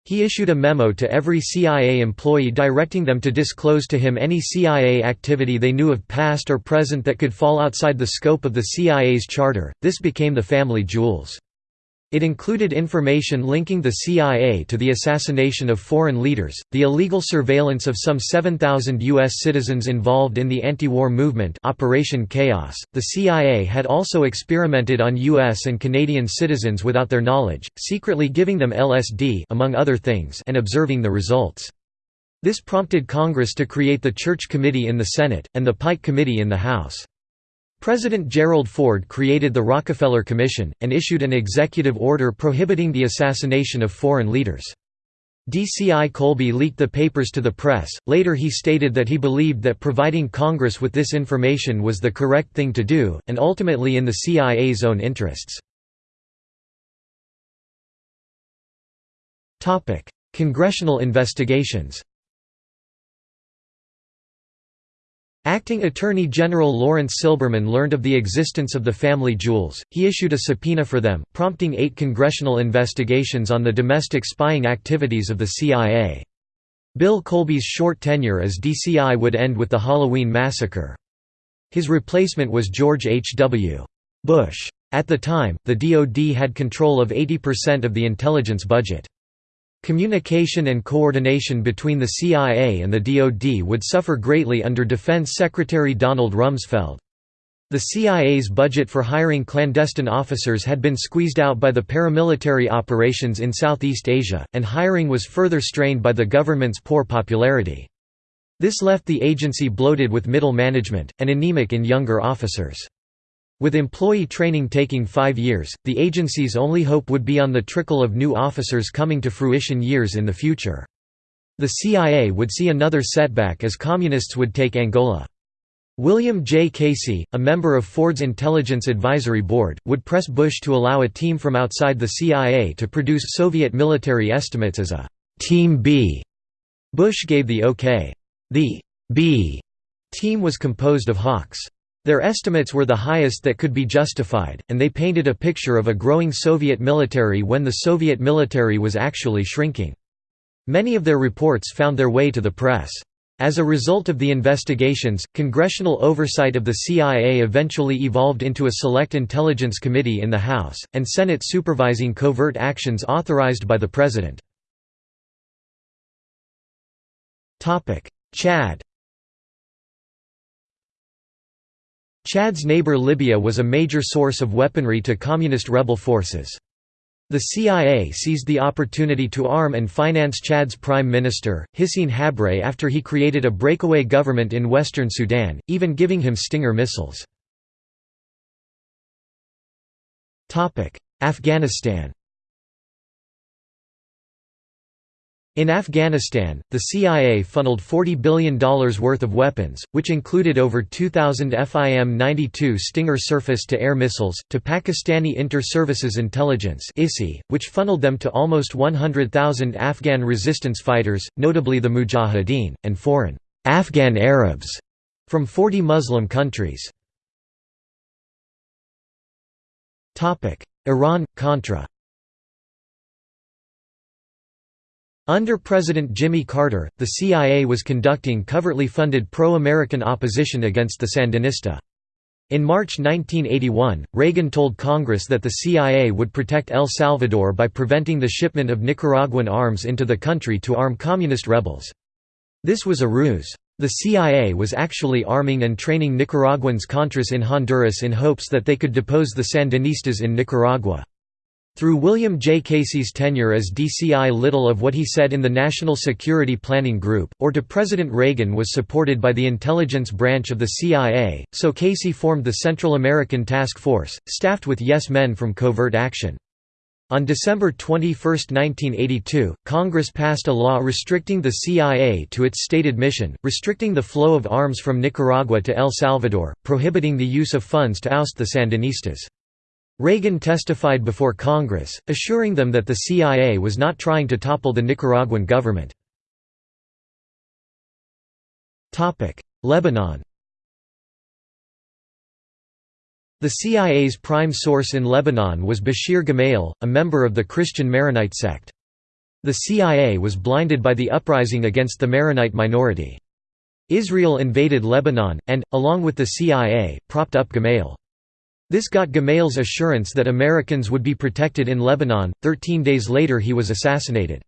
He issued a memo to every CIA employee directing them to disclose to him any CIA activity they knew of past or present that could fall outside the scope of the CIA's charter. This became the family jewels. It included information linking the CIA to the assassination of foreign leaders, the illegal surveillance of some 7,000 U.S. citizens involved in the anti-war movement Operation Chaos. .The CIA had also experimented on U.S. and Canadian citizens without their knowledge, secretly giving them LSD among other things and observing the results. This prompted Congress to create the Church Committee in the Senate, and the Pike Committee in the House. President Gerald Ford created the Rockefeller Commission, and issued an executive order prohibiting the assassination of foreign leaders. DCI Colby leaked the papers to the press, later he stated that he believed that providing Congress with this information was the correct thing to do, and ultimately in the CIA's own interests. Congressional investigations Acting Attorney General Laurence Silberman learned of the existence of the family jewels, he issued a subpoena for them, prompting eight congressional investigations on the domestic spying activities of the CIA. Bill Colby's short tenure as DCI would end with the Halloween massacre. His replacement was George H. W. Bush. At the time, the DoD had control of 80% of the intelligence budget. Communication and coordination between the CIA and the DoD would suffer greatly under Defense Secretary Donald Rumsfeld. The CIA's budget for hiring clandestine officers had been squeezed out by the paramilitary operations in Southeast Asia, and hiring was further strained by the government's poor popularity. This left the agency bloated with middle management, and anemic in younger officers. With employee training taking five years, the agency's only hope would be on the trickle of new officers coming to fruition years in the future. The CIA would see another setback as Communists would take Angola. William J. Casey, a member of Ford's Intelligence Advisory Board, would press Bush to allow a team from outside the CIA to produce Soviet military estimates as a «Team B». Bush gave the OK. The «B» team was composed of hawks. Their estimates were the highest that could be justified, and they painted a picture of a growing Soviet military when the Soviet military was actually shrinking. Many of their reports found their way to the press. As a result of the investigations, congressional oversight of the CIA eventually evolved into a Select Intelligence Committee in the House, and Senate supervising covert actions authorized by the President. Chad Chad's neighbor Libya was a major source of weaponry to communist rebel forces. The CIA seized the opportunity to arm and finance Chad's prime minister, Hissène Habré after he created a breakaway government in western Sudan, even giving him Stinger missiles. Afghanistan In Afghanistan, the CIA funneled $40 billion worth of weapons, which included over 2,000 FIM-92 Stinger surface-to-air missiles, to Pakistani Inter-Services Intelligence which funneled them to almost 100,000 Afghan resistance fighters, notably the Mujahideen, and foreign Afghan Arabs from 40 Muslim countries. Iran-Contra Under President Jimmy Carter, the CIA was conducting covertly funded pro-American opposition against the Sandinista. In March 1981, Reagan told Congress that the CIA would protect El Salvador by preventing the shipment of Nicaraguan arms into the country to arm communist rebels. This was a ruse. The CIA was actually arming and training Nicaraguans Contras in Honduras in hopes that they could depose the Sandinistas in Nicaragua. Through William J. Casey's tenure as DCI little of what he said in the National Security Planning Group, or to President Reagan was supported by the intelligence branch of the CIA, so Casey formed the Central American Task Force, staffed with yes men from covert action. On December 21, 1982, Congress passed a law restricting the CIA to its stated mission, restricting the flow of arms from Nicaragua to El Salvador, prohibiting the use of funds to oust the Sandinistas. Reagan testified before Congress, assuring them that the CIA was not trying to topple the Nicaraguan government. Lebanon The CIA's prime source in Lebanon was Bashir Gemayel, a member of the Christian Maronite sect. The CIA was blinded by the uprising against the Maronite minority. Israel invaded Lebanon, and, along with the CIA, propped up Gemayel. This got Gemayel's assurance that Americans would be protected in Lebanon. Thirteen days later, he was assassinated.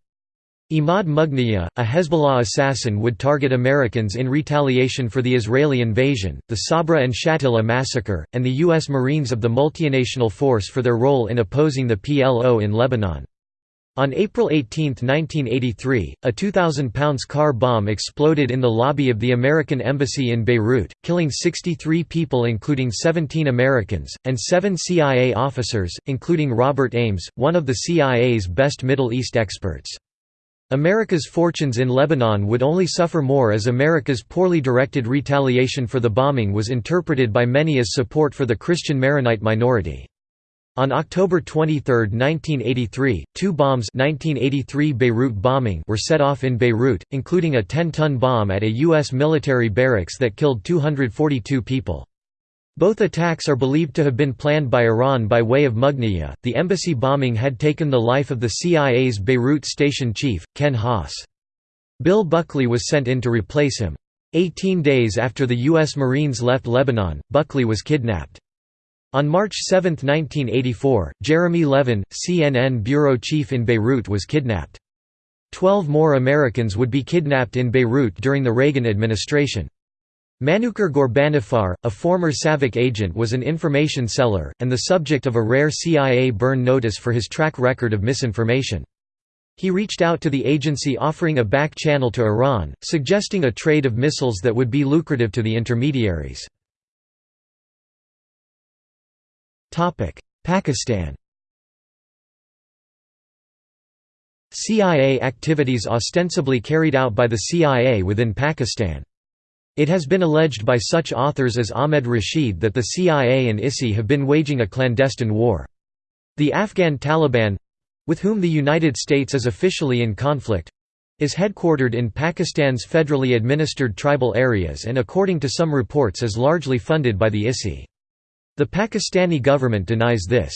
Imad Mugniyeh, a Hezbollah assassin would target Americans in retaliation for the Israeli invasion, the Sabra and Shatila massacre, and the U.S. Marines of the multinational force for their role in opposing the PLO in Lebanon. On April 18, 1983, a 2,000-pounds car bomb exploded in the lobby of the American Embassy in Beirut, killing 63 people including 17 Americans, and seven CIA officers, including Robert Ames, one of the CIA's best Middle East experts. America's fortunes in Lebanon would only suffer more as America's poorly directed retaliation for the bombing was interpreted by many as support for the Christian Maronite minority. On October 23, 1983, two bombs 1983 Beirut bombing were set off in Beirut, including a 10-ton bomb at a U.S. military barracks that killed 242 people. Both attacks are believed to have been planned by Iran by way of Mugniyeh. The embassy bombing had taken the life of the CIA's Beirut station chief, Ken Haas. Bill Buckley was sent in to replace him. Eighteen days after the U.S. Marines left Lebanon, Buckley was kidnapped. On March 7, 1984, Jeremy Levin, CNN bureau chief in Beirut was kidnapped. Twelve more Americans would be kidnapped in Beirut during the Reagan administration. Manucher Ghorbanifar, a former SAVAK agent was an information seller, and the subject of a rare CIA burn notice for his track record of misinformation. He reached out to the agency offering a back channel to Iran, suggesting a trade of missiles that would be lucrative to the intermediaries. Pakistan CIA activities ostensibly carried out by the CIA within Pakistan it has been alleged by such authors as Ahmed Rashid that the CIA and ISI have been waging a clandestine war. The Afghan Taliban—with whom the United States is officially in conflict—is headquartered in Pakistan's federally administered tribal areas and according to some reports is largely funded by the ISI. The Pakistani government denies this.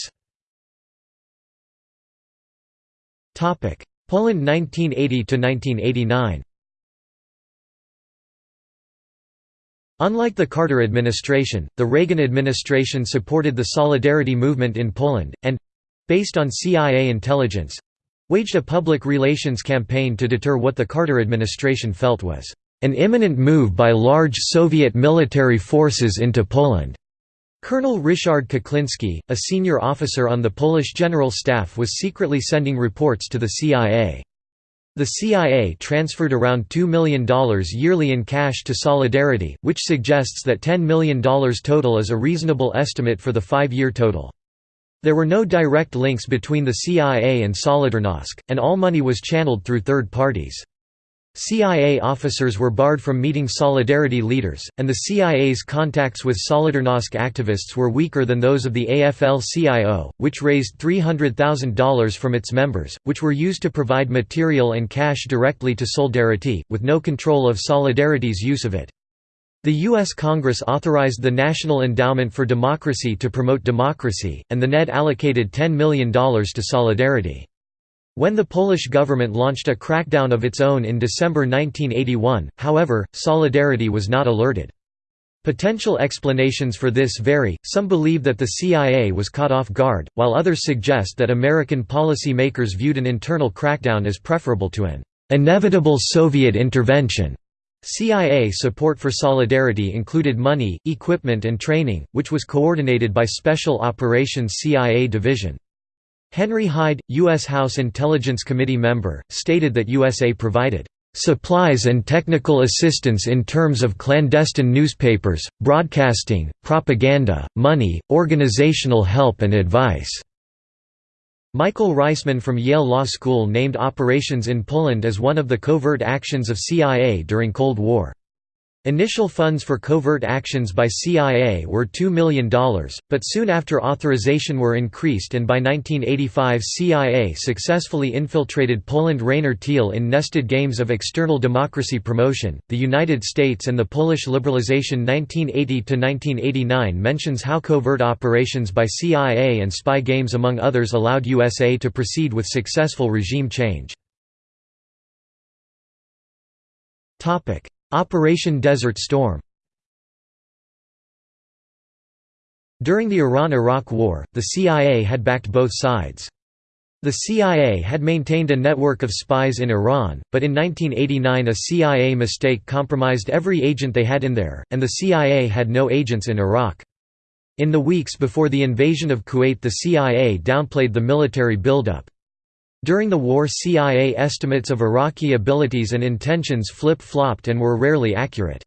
Poland 1980–1989 Unlike the Carter administration, the Reagan administration supported the Solidarity movement in Poland, and—based on CIA intelligence—waged a public relations campaign to deter what the Carter administration felt was an imminent move by large Soviet military forces into Poland. Colonel Ryszard Kuklinski, a senior officer on the Polish General Staff was secretly sending reports to the CIA. The CIA transferred around $2 million yearly in cash to Solidarity, which suggests that $10 million total is a reasonable estimate for the five-year total. There were no direct links between the CIA and Solidarnosc, and all money was channeled through third parties. CIA officers were barred from meeting Solidarity leaders, and the CIA's contacts with Solidarnosc activists were weaker than those of the AFL-CIO, which raised $300,000 from its members, which were used to provide material and cash directly to Solidarity, with no control of Solidarity's use of it. The U.S. Congress authorized the National Endowment for Democracy to promote democracy, and the NED allocated $10 million to Solidarity. When the Polish government launched a crackdown of its own in December 1981, however, Solidarity was not alerted. Potential explanations for this vary, some believe that the CIA was caught off guard, while others suggest that American policy makers viewed an internal crackdown as preferable to an inevitable Soviet intervention. CIA support for Solidarity included money, equipment and training, which was coordinated by Special Operations CIA Division. Henry Hyde, U.S. House Intelligence Committee member, stated that USA provided supplies and technical assistance in terms of clandestine newspapers, broadcasting, propaganda, money, organizational help and advice." Michael Reisman from Yale Law School named operations in Poland as one of the covert actions of CIA during Cold War. Initial funds for covert actions by CIA were $2 million, but soon after authorization were increased and by 1985 CIA successfully infiltrated Poland Rainer Thiel in nested games of external democracy promotion. The United States and the Polish liberalization 1980 1989 mentions how covert operations by CIA and spy games among others allowed USA to proceed with successful regime change. Operation Desert Storm During the Iran–Iraq War, the CIA had backed both sides. The CIA had maintained a network of spies in Iran, but in 1989 a CIA mistake compromised every agent they had in there, and the CIA had no agents in Iraq. In the weeks before the invasion of Kuwait the CIA downplayed the military buildup. During the war CIA estimates of Iraqi abilities and intentions flip-flopped and were rarely accurate.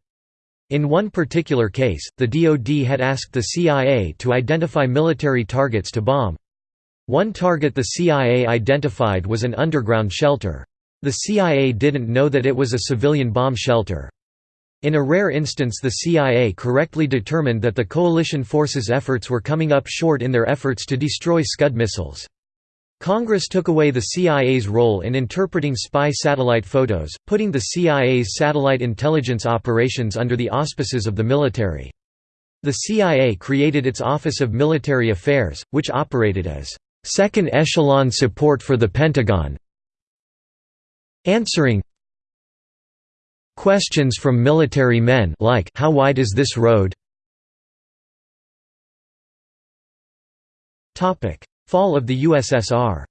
In one particular case, the DoD had asked the CIA to identify military targets to bomb. One target the CIA identified was an underground shelter. The CIA didn't know that it was a civilian bomb shelter. In a rare instance the CIA correctly determined that the coalition forces' efforts were coming up short in their efforts to destroy Scud missiles. Congress took away the CIA's role in interpreting spy satellite photos, putting the CIA's satellite intelligence operations under the auspices of the military. The CIA created its Office of Military Affairs, which operated as second echelon support for the Pentagon answering questions from military men like how wide is this road topic fall of the USSR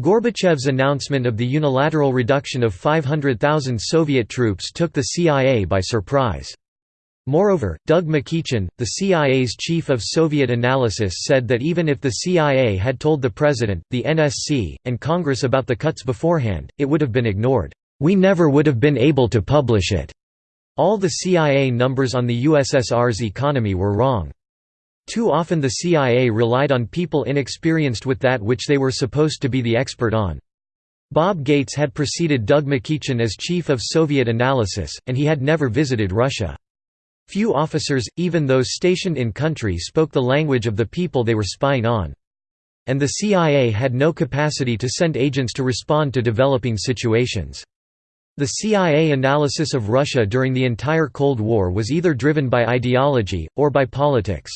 Gorbachev's announcement of the unilateral reduction of 500,000 Soviet troops took the CIA by surprise. Moreover, Doug MacEachin, the CIA's chief of Soviet analysis said that even if the CIA had told the President, the NSC, and Congress about the cuts beforehand, it would have been ignored. We never would have been able to publish it. All the CIA numbers on the USSR's economy were wrong. Too often the CIA relied on people inexperienced with that which they were supposed to be the expert on. Bob Gates had preceded Doug MacEachin as chief of Soviet analysis, and he had never visited Russia. Few officers, even those stationed in country spoke the language of the people they were spying on. And the CIA had no capacity to send agents to respond to developing situations. The CIA analysis of Russia during the entire Cold War was either driven by ideology, or by politics.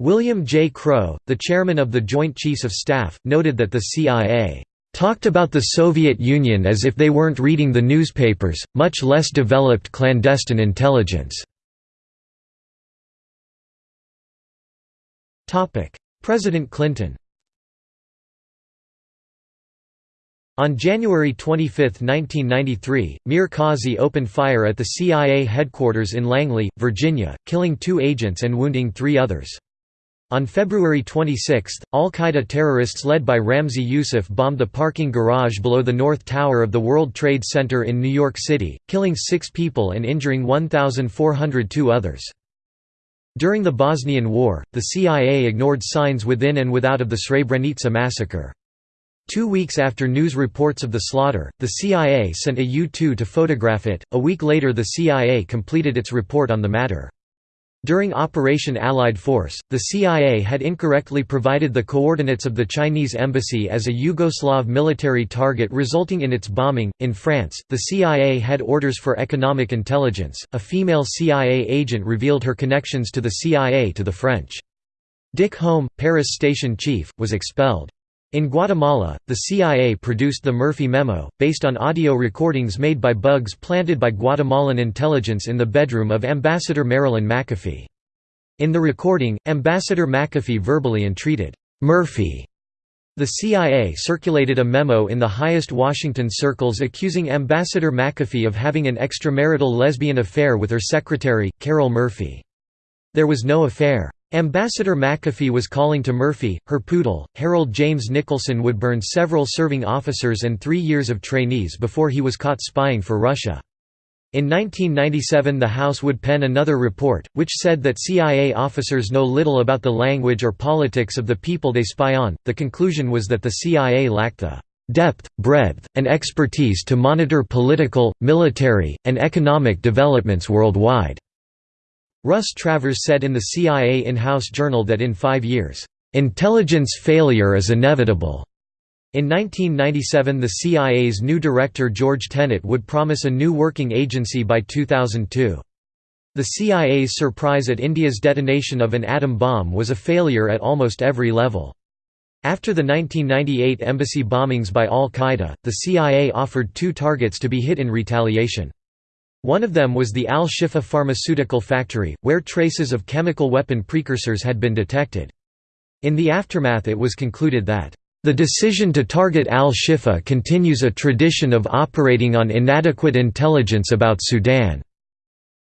William J. Crowe, the chairman of the Joint Chiefs of Staff, noted that the CIA talked about the Soviet Union as if they weren't reading the newspapers, much less developed clandestine intelligence. President Clinton On January 25, 1993, Mir Kazi opened fire at the CIA headquarters in Langley, Virginia, killing two agents and wounding three others. On February 26, al-Qaeda terrorists led by Ramzi Yousef bombed the parking garage below the North Tower of the World Trade Center in New York City, killing six people and injuring 1,402 others. During the Bosnian War, the CIA ignored signs within and without of the Srebrenica massacre. Two weeks after news reports of the slaughter, the CIA sent a U-2 to photograph it. A week later the CIA completed its report on the matter. During Operation Allied Force, the CIA had incorrectly provided the coordinates of the Chinese embassy as a Yugoslav military target, resulting in its bombing. In France, the CIA had orders for economic intelligence. A female CIA agent revealed her connections to the CIA to the French. Dick Holm, Paris station chief, was expelled. In Guatemala, the CIA produced the Murphy Memo, based on audio recordings made by bugs planted by Guatemalan intelligence in the bedroom of Ambassador Marilyn McAfee. In the recording, Ambassador McAfee verbally entreated, "'Murphy' The CIA circulated a memo in the highest Washington circles accusing Ambassador McAfee of having an extramarital lesbian affair with her secretary, Carol Murphy. There was no affair. Ambassador McAfee was calling to Murphy, her poodle, Harold James Nicholson would burn several serving officers and three years of trainees before he was caught spying for Russia. In 1997 the House would pen another report, which said that CIA officers know little about the language or politics of the people they spy on. The conclusion was that the CIA lacked the depth, breadth, and expertise to monitor political, military, and economic developments worldwide. Russ Travers said in the CIA in-house journal that in five years, "...intelligence failure is inevitable." In 1997 the CIA's new director George Tenet would promise a new working agency by 2002. The CIA's surprise at India's detonation of an atom bomb was a failure at almost every level. After the 1998 embassy bombings by al-Qaeda, the CIA offered two targets to be hit in retaliation. One of them was the Al-Shifa pharmaceutical factory, where traces of chemical weapon precursors had been detected. In the aftermath it was concluded that, "...the decision to target Al-Shifa continues a tradition of operating on inadequate intelligence about Sudan."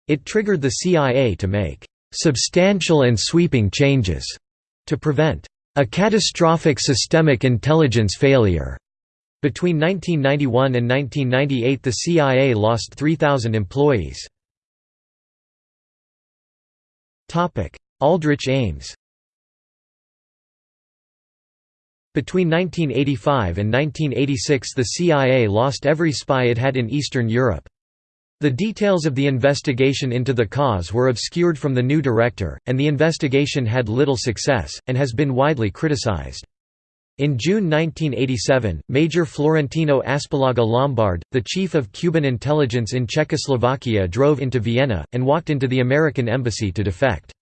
It triggered the CIA to make "...substantial and sweeping changes," to prevent a catastrophic systemic intelligence failure. Between 1991 and 1998 the CIA lost 3,000 employees. Aldrich Ames Between 1985 and 1986 the CIA lost every spy it had in Eastern Europe. The details of the investigation into the cause were obscured from the new director, and the investigation had little success, and has been widely criticized. In June 1987, Major Florentino Aspillaga Lombard, the chief of Cuban intelligence in Czechoslovakia drove into Vienna, and walked into the American embassy to defect.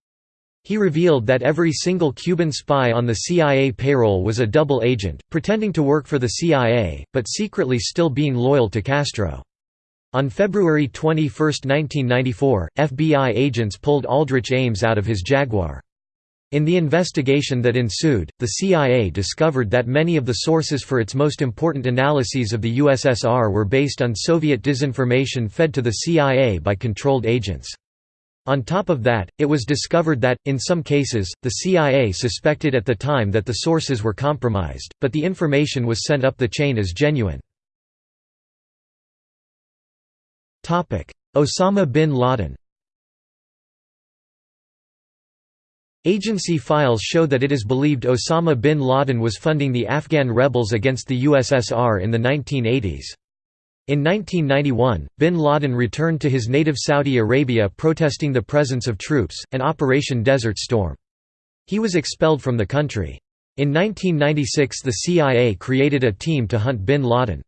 He revealed that every single Cuban spy on the CIA payroll was a double agent, pretending to work for the CIA, but secretly still being loyal to Castro. On February 21, 1994, FBI agents pulled Aldrich Ames out of his Jaguar. In the investigation that ensued, the CIA discovered that many of the sources for its most important analyses of the USSR were based on Soviet disinformation fed to the CIA by controlled agents. On top of that, it was discovered that, in some cases, the CIA suspected at the time that the sources were compromised, but the information was sent up the chain as genuine. Osama bin Laden Agency files show that it is believed Osama bin Laden was funding the Afghan rebels against the USSR in the 1980s. In 1991, bin Laden returned to his native Saudi Arabia protesting the presence of troops, and Operation Desert Storm. He was expelled from the country. In 1996 the CIA created a team to hunt bin Laden.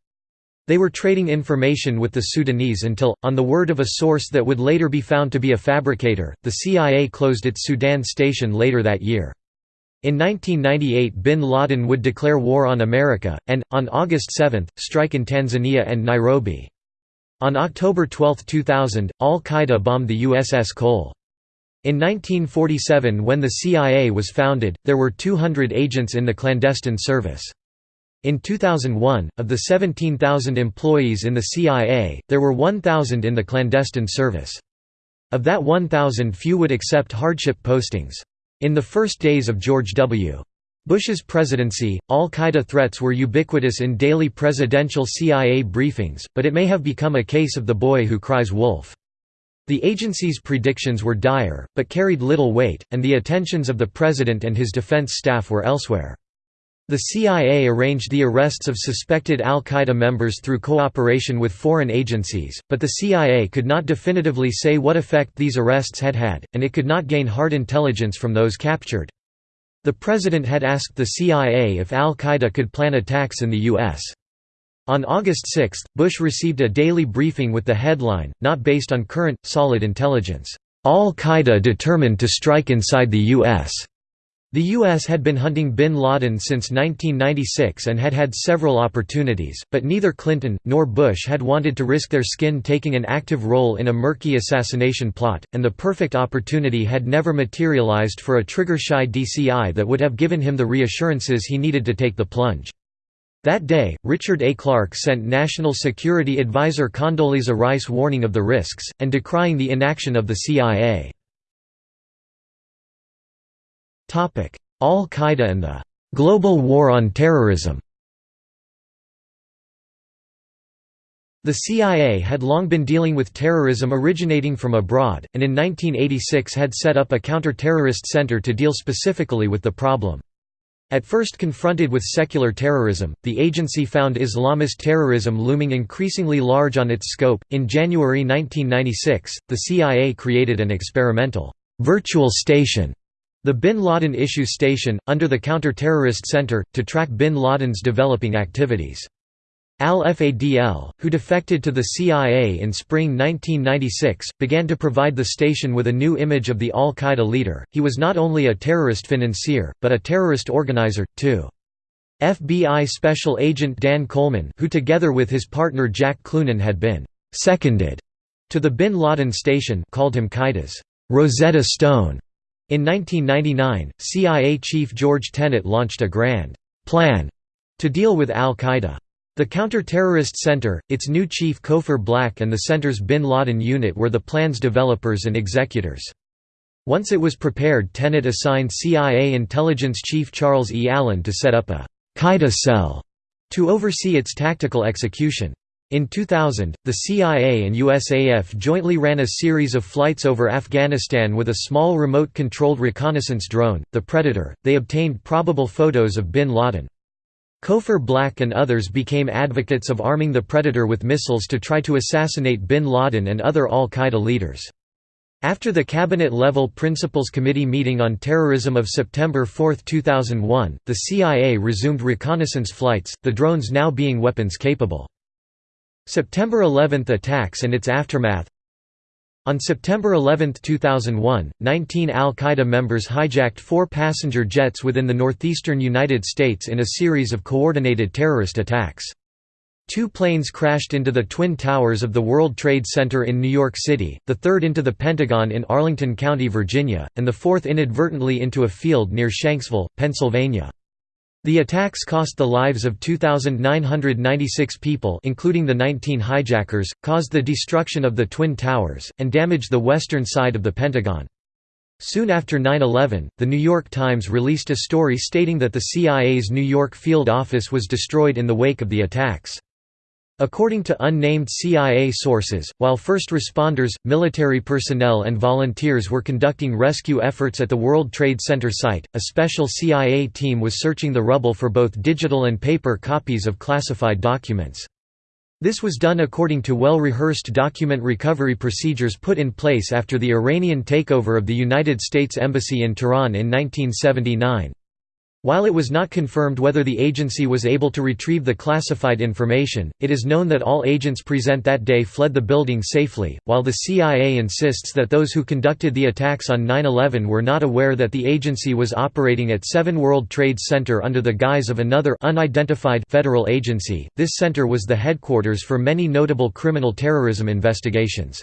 They were trading information with the Sudanese until, on the word of a source that would later be found to be a fabricator, the CIA closed its Sudan station later that year. In 1998 bin Laden would declare war on America, and, on August 7, strike in Tanzania and Nairobi. On October 12, 2000, al-Qaeda bombed the USS Cole. In 1947 when the CIA was founded, there were 200 agents in the clandestine service. In 2001, of the 17,000 employees in the CIA, there were 1,000 in the clandestine service. Of that 1,000 few would accept hardship postings. In the first days of George W. Bush's presidency, al-Qaeda threats were ubiquitous in daily presidential CIA briefings, but it may have become a case of the boy who cries wolf. The agency's predictions were dire, but carried little weight, and the attentions of the president and his defense staff were elsewhere. The CIA arranged the arrests of suspected al-Qaeda members through cooperation with foreign agencies, but the CIA could not definitively say what effect these arrests had had, and it could not gain hard intelligence from those captured. The president had asked the CIA if al-Qaeda could plan attacks in the U.S. On August 6, Bush received a daily briefing with the headline, not based on current, solid intelligence, "'Al-Qaeda determined to strike inside the U.S.' The U.S. had been hunting bin Laden since 1996 and had had several opportunities, but neither Clinton, nor Bush had wanted to risk their skin taking an active role in a murky assassination plot, and the perfect opportunity had never materialized for a trigger-shy DCI that would have given him the reassurances he needed to take the plunge. That day, Richard A. Clarke sent National Security Advisor Condoleezza Rice warning of the risks, and decrying the inaction of the CIA. Al-Qaeda and the «global war on terrorism» The CIA had long been dealing with terrorism originating from abroad, and in 1986 had set up a counter-terrorist center to deal specifically with the problem. At first confronted with secular terrorism, the agency found Islamist terrorism looming increasingly large on its scope. In January 1996, the CIA created an experimental virtual station the Bin Laden Issue Station, under the Counter-Terrorist Center, to track bin Laden's developing activities. Al-Fadl, who defected to the CIA in spring 1996, began to provide the station with a new image of the al-Qaeda leader. He was not only a terrorist financier, but a terrorist organizer, too. FBI Special Agent Dan Coleman who together with his partner Jack Cloonan had been «seconded» to the Bin Laden station called him Qaeda's Rosetta Stone. In 1999, CIA chief George Tenet launched a grand plan to deal with al-Qaeda. The Counter-Terrorist Center, its new chief Cofer Black and the center's Bin Laden unit were the plan's developers and executors. Once it was prepared Tenet assigned CIA intelligence chief Charles E. Allen to set up a Qaeda cell to oversee its tactical execution. In 2000, the CIA and USAF jointly ran a series of flights over Afghanistan with a small remote-controlled reconnaissance drone, the Predator. They obtained probable photos of bin Laden. Cofer Black and others became advocates of arming the Predator with missiles to try to assassinate bin Laden and other al-Qaeda leaders. After the Cabinet-level Principals Committee meeting on terrorism of September 4, 2001, the CIA resumed reconnaissance flights, the drones now being weapons-capable. September 11 attacks and its aftermath on September 11, 2001, 19 al-Qaeda members hijacked four passenger jets within the northeastern United States in a series of coordinated terrorist attacks. Two planes crashed into the Twin Towers of the World Trade Center in New York City, the third into the Pentagon in Arlington County, Virginia, and the fourth inadvertently into a field near Shanksville, Pennsylvania. The attacks cost the lives of 2,996 people including the 19 hijackers, caused the destruction of the Twin Towers, and damaged the western side of the Pentagon. Soon after 9-11, The New York Times released a story stating that the CIA's New York field office was destroyed in the wake of the attacks. According to unnamed CIA sources, while first responders, military personnel and volunteers were conducting rescue efforts at the World Trade Center site, a special CIA team was searching the rubble for both digital and paper copies of classified documents. This was done according to well-rehearsed document recovery procedures put in place after the Iranian takeover of the United States Embassy in Tehran in 1979. While it was not confirmed whether the agency was able to retrieve the classified information, it is known that all agents present that day fled the building safely, while the CIA insists that those who conducted the attacks on 9-11 were not aware that the agency was operating at 7 World Trade Center under the guise of another unidentified federal agency. This center was the headquarters for many notable criminal terrorism investigations.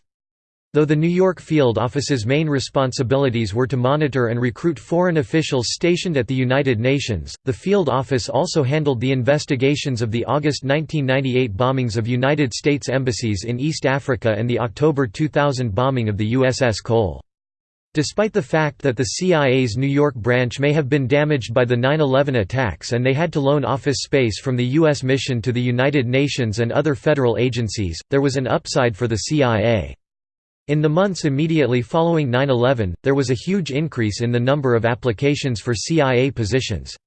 Though the New York field office's main responsibilities were to monitor and recruit foreign officials stationed at the United Nations, the field office also handled the investigations of the August 1998 bombings of United States embassies in East Africa and the October 2000 bombing of the USS Cole. Despite the fact that the CIA's New York branch may have been damaged by the 9-11 attacks and they had to loan office space from the U.S. mission to the United Nations and other federal agencies, there was an upside for the CIA. In the months immediately following 9-11, there was a huge increase in the number of applications for CIA positions.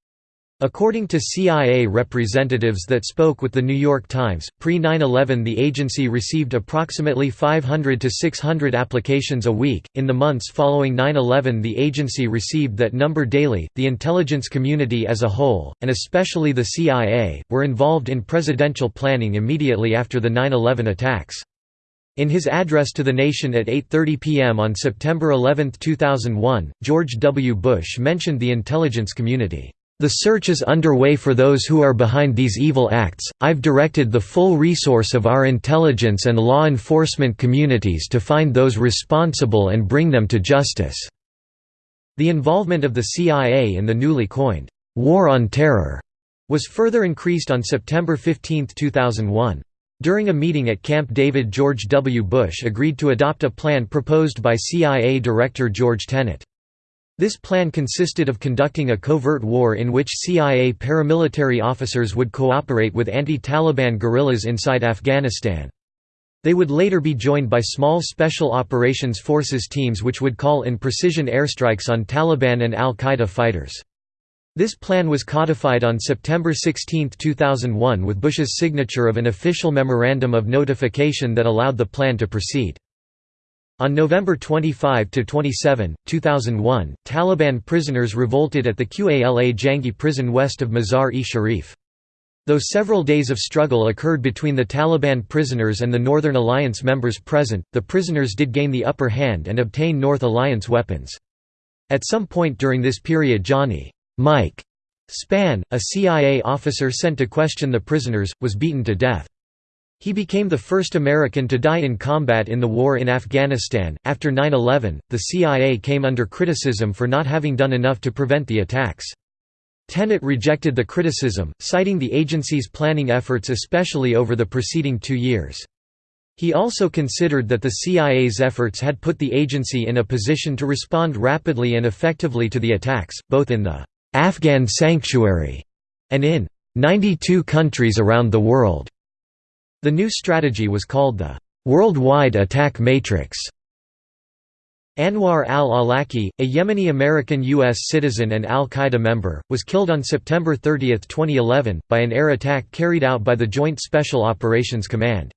According to CIA representatives that spoke with The New York Times, pre-9-11 the agency received approximately 500 to 600 applications a week. In the months following 9-11 the agency received that number daily. The intelligence community as a whole, and especially the CIA, were involved in presidential planning immediately after the 9-11 attacks. In his address to the nation at 8.30 p.m. on September 11, 2001, George W. Bush mentioned the intelligence community. The search is underway for those who are behind these evil acts. I've directed the full resource of our intelligence and law enforcement communities to find those responsible and bring them to justice. The involvement of the CIA in the newly coined War on Terror was further increased on September 15, 2001. During a meeting at Camp David George W. Bush agreed to adopt a plan proposed by CIA Director George Tenet. This plan consisted of conducting a covert war in which CIA paramilitary officers would cooperate with anti-Taliban guerrillas inside Afghanistan. They would later be joined by small Special Operations Forces teams which would call in precision airstrikes on Taliban and al-Qaeda fighters. This plan was codified on September 16, 2001 with Bush's signature of an official memorandum of notification that allowed the plan to proceed. On November 25–27, 2001, Taliban prisoners revolted at the Qala Jangi prison west of Mazar-e-Sharif. Though several days of struggle occurred between the Taliban prisoners and the Northern Alliance members present, the prisoners did gain the upper hand and obtain North Alliance weapons. At some point during this period Johnny Mike Spann, a CIA officer sent to question the prisoners, was beaten to death. He became the first American to die in combat in the war in Afghanistan. After 9 11, the CIA came under criticism for not having done enough to prevent the attacks. Tenet rejected the criticism, citing the agency's planning efforts especially over the preceding two years. He also considered that the CIA's efforts had put the agency in a position to respond rapidly and effectively to the attacks, both in the Afghan sanctuary and in 92 countries around the world. The new strategy was called the Worldwide Attack Matrix. Anwar al-Awlaki, a Yemeni-American U.S. citizen and al-Qaeda member, was killed on September 30, 2011, by an air attack carried out by the Joint Special Operations Command.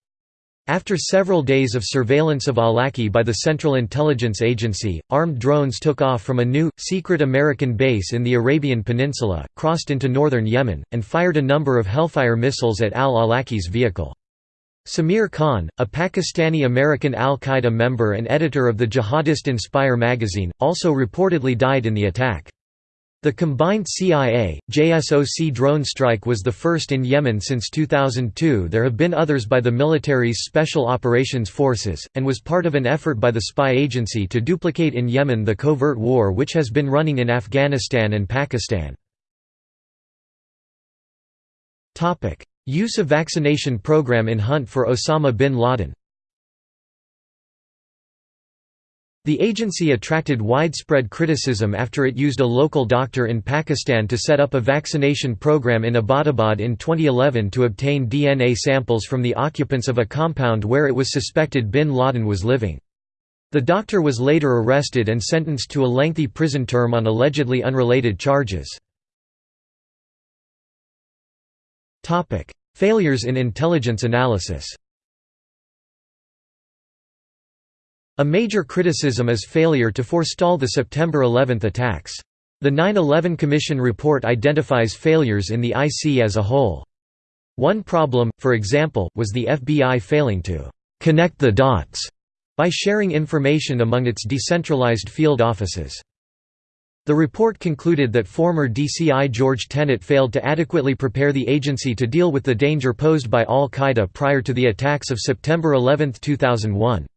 After several days of surveillance of Awlaki by the Central Intelligence Agency, armed drones took off from a new, secret American base in the Arabian Peninsula, crossed into northern Yemen, and fired a number of Hellfire missiles at al-Awlaki's vehicle. Samir Khan, a Pakistani-American al-Qaeda member and editor of the jihadist Inspire magazine, also reportedly died in the attack. The combined CIA, JSOC drone strike was the first in Yemen since 2002 there have been others by the military's Special Operations Forces, and was part of an effort by the spy agency to duplicate in Yemen the covert war which has been running in Afghanistan and Pakistan. Use of vaccination program in hunt for Osama bin Laden The agency attracted widespread criticism after it used a local doctor in Pakistan to set up a vaccination program in Abbottabad in 2011 to obtain DNA samples from the occupants of a compound where it was suspected bin Laden was living. The doctor was later arrested and sentenced to a lengthy prison term on allegedly unrelated charges. Failures in intelligence analysis A major criticism is failure to forestall the September 11 attacks. The 9-11 Commission report identifies failures in the IC as a whole. One problem, for example, was the FBI failing to «connect the dots» by sharing information among its decentralized field offices. The report concluded that former DCI George Tenet failed to adequately prepare the agency to deal with the danger posed by al-Qaeda prior to the attacks of September 11, 2001.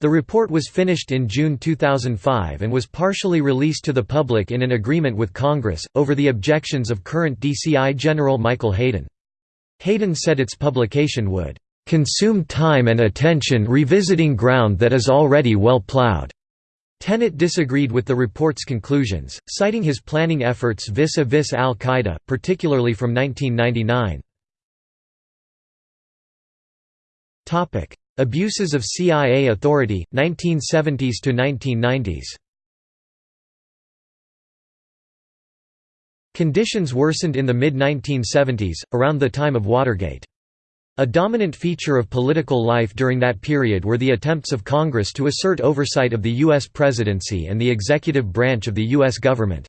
The report was finished in June 2005 and was partially released to the public in an agreement with Congress, over the objections of current DCI General Michael Hayden. Hayden said its publication would "...consume time and attention revisiting ground that is already well plowed." Tenet disagreed with the report's conclusions, citing his planning efforts vis-a-vis al-Qaeda, particularly from 1999. Abuses of CIA authority, 1970s to 1990s Conditions worsened in the mid-1970s, around the time of Watergate. A dominant feature of political life during that period were the attempts of Congress to assert oversight of the U.S. presidency and the executive branch of the U.S. government.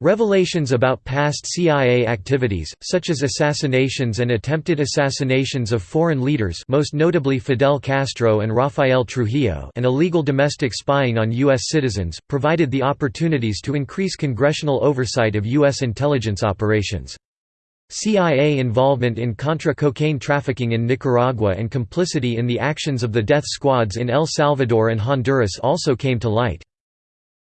Revelations about past CIA activities, such as assassinations and attempted assassinations of foreign leaders most notably Fidel Castro and Rafael Trujillo and illegal domestic spying on U.S. citizens, provided the opportunities to increase congressional oversight of U.S. intelligence operations. CIA involvement in Contra cocaine trafficking in Nicaragua and complicity in the actions of the death squads in El Salvador and Honduras also came to light.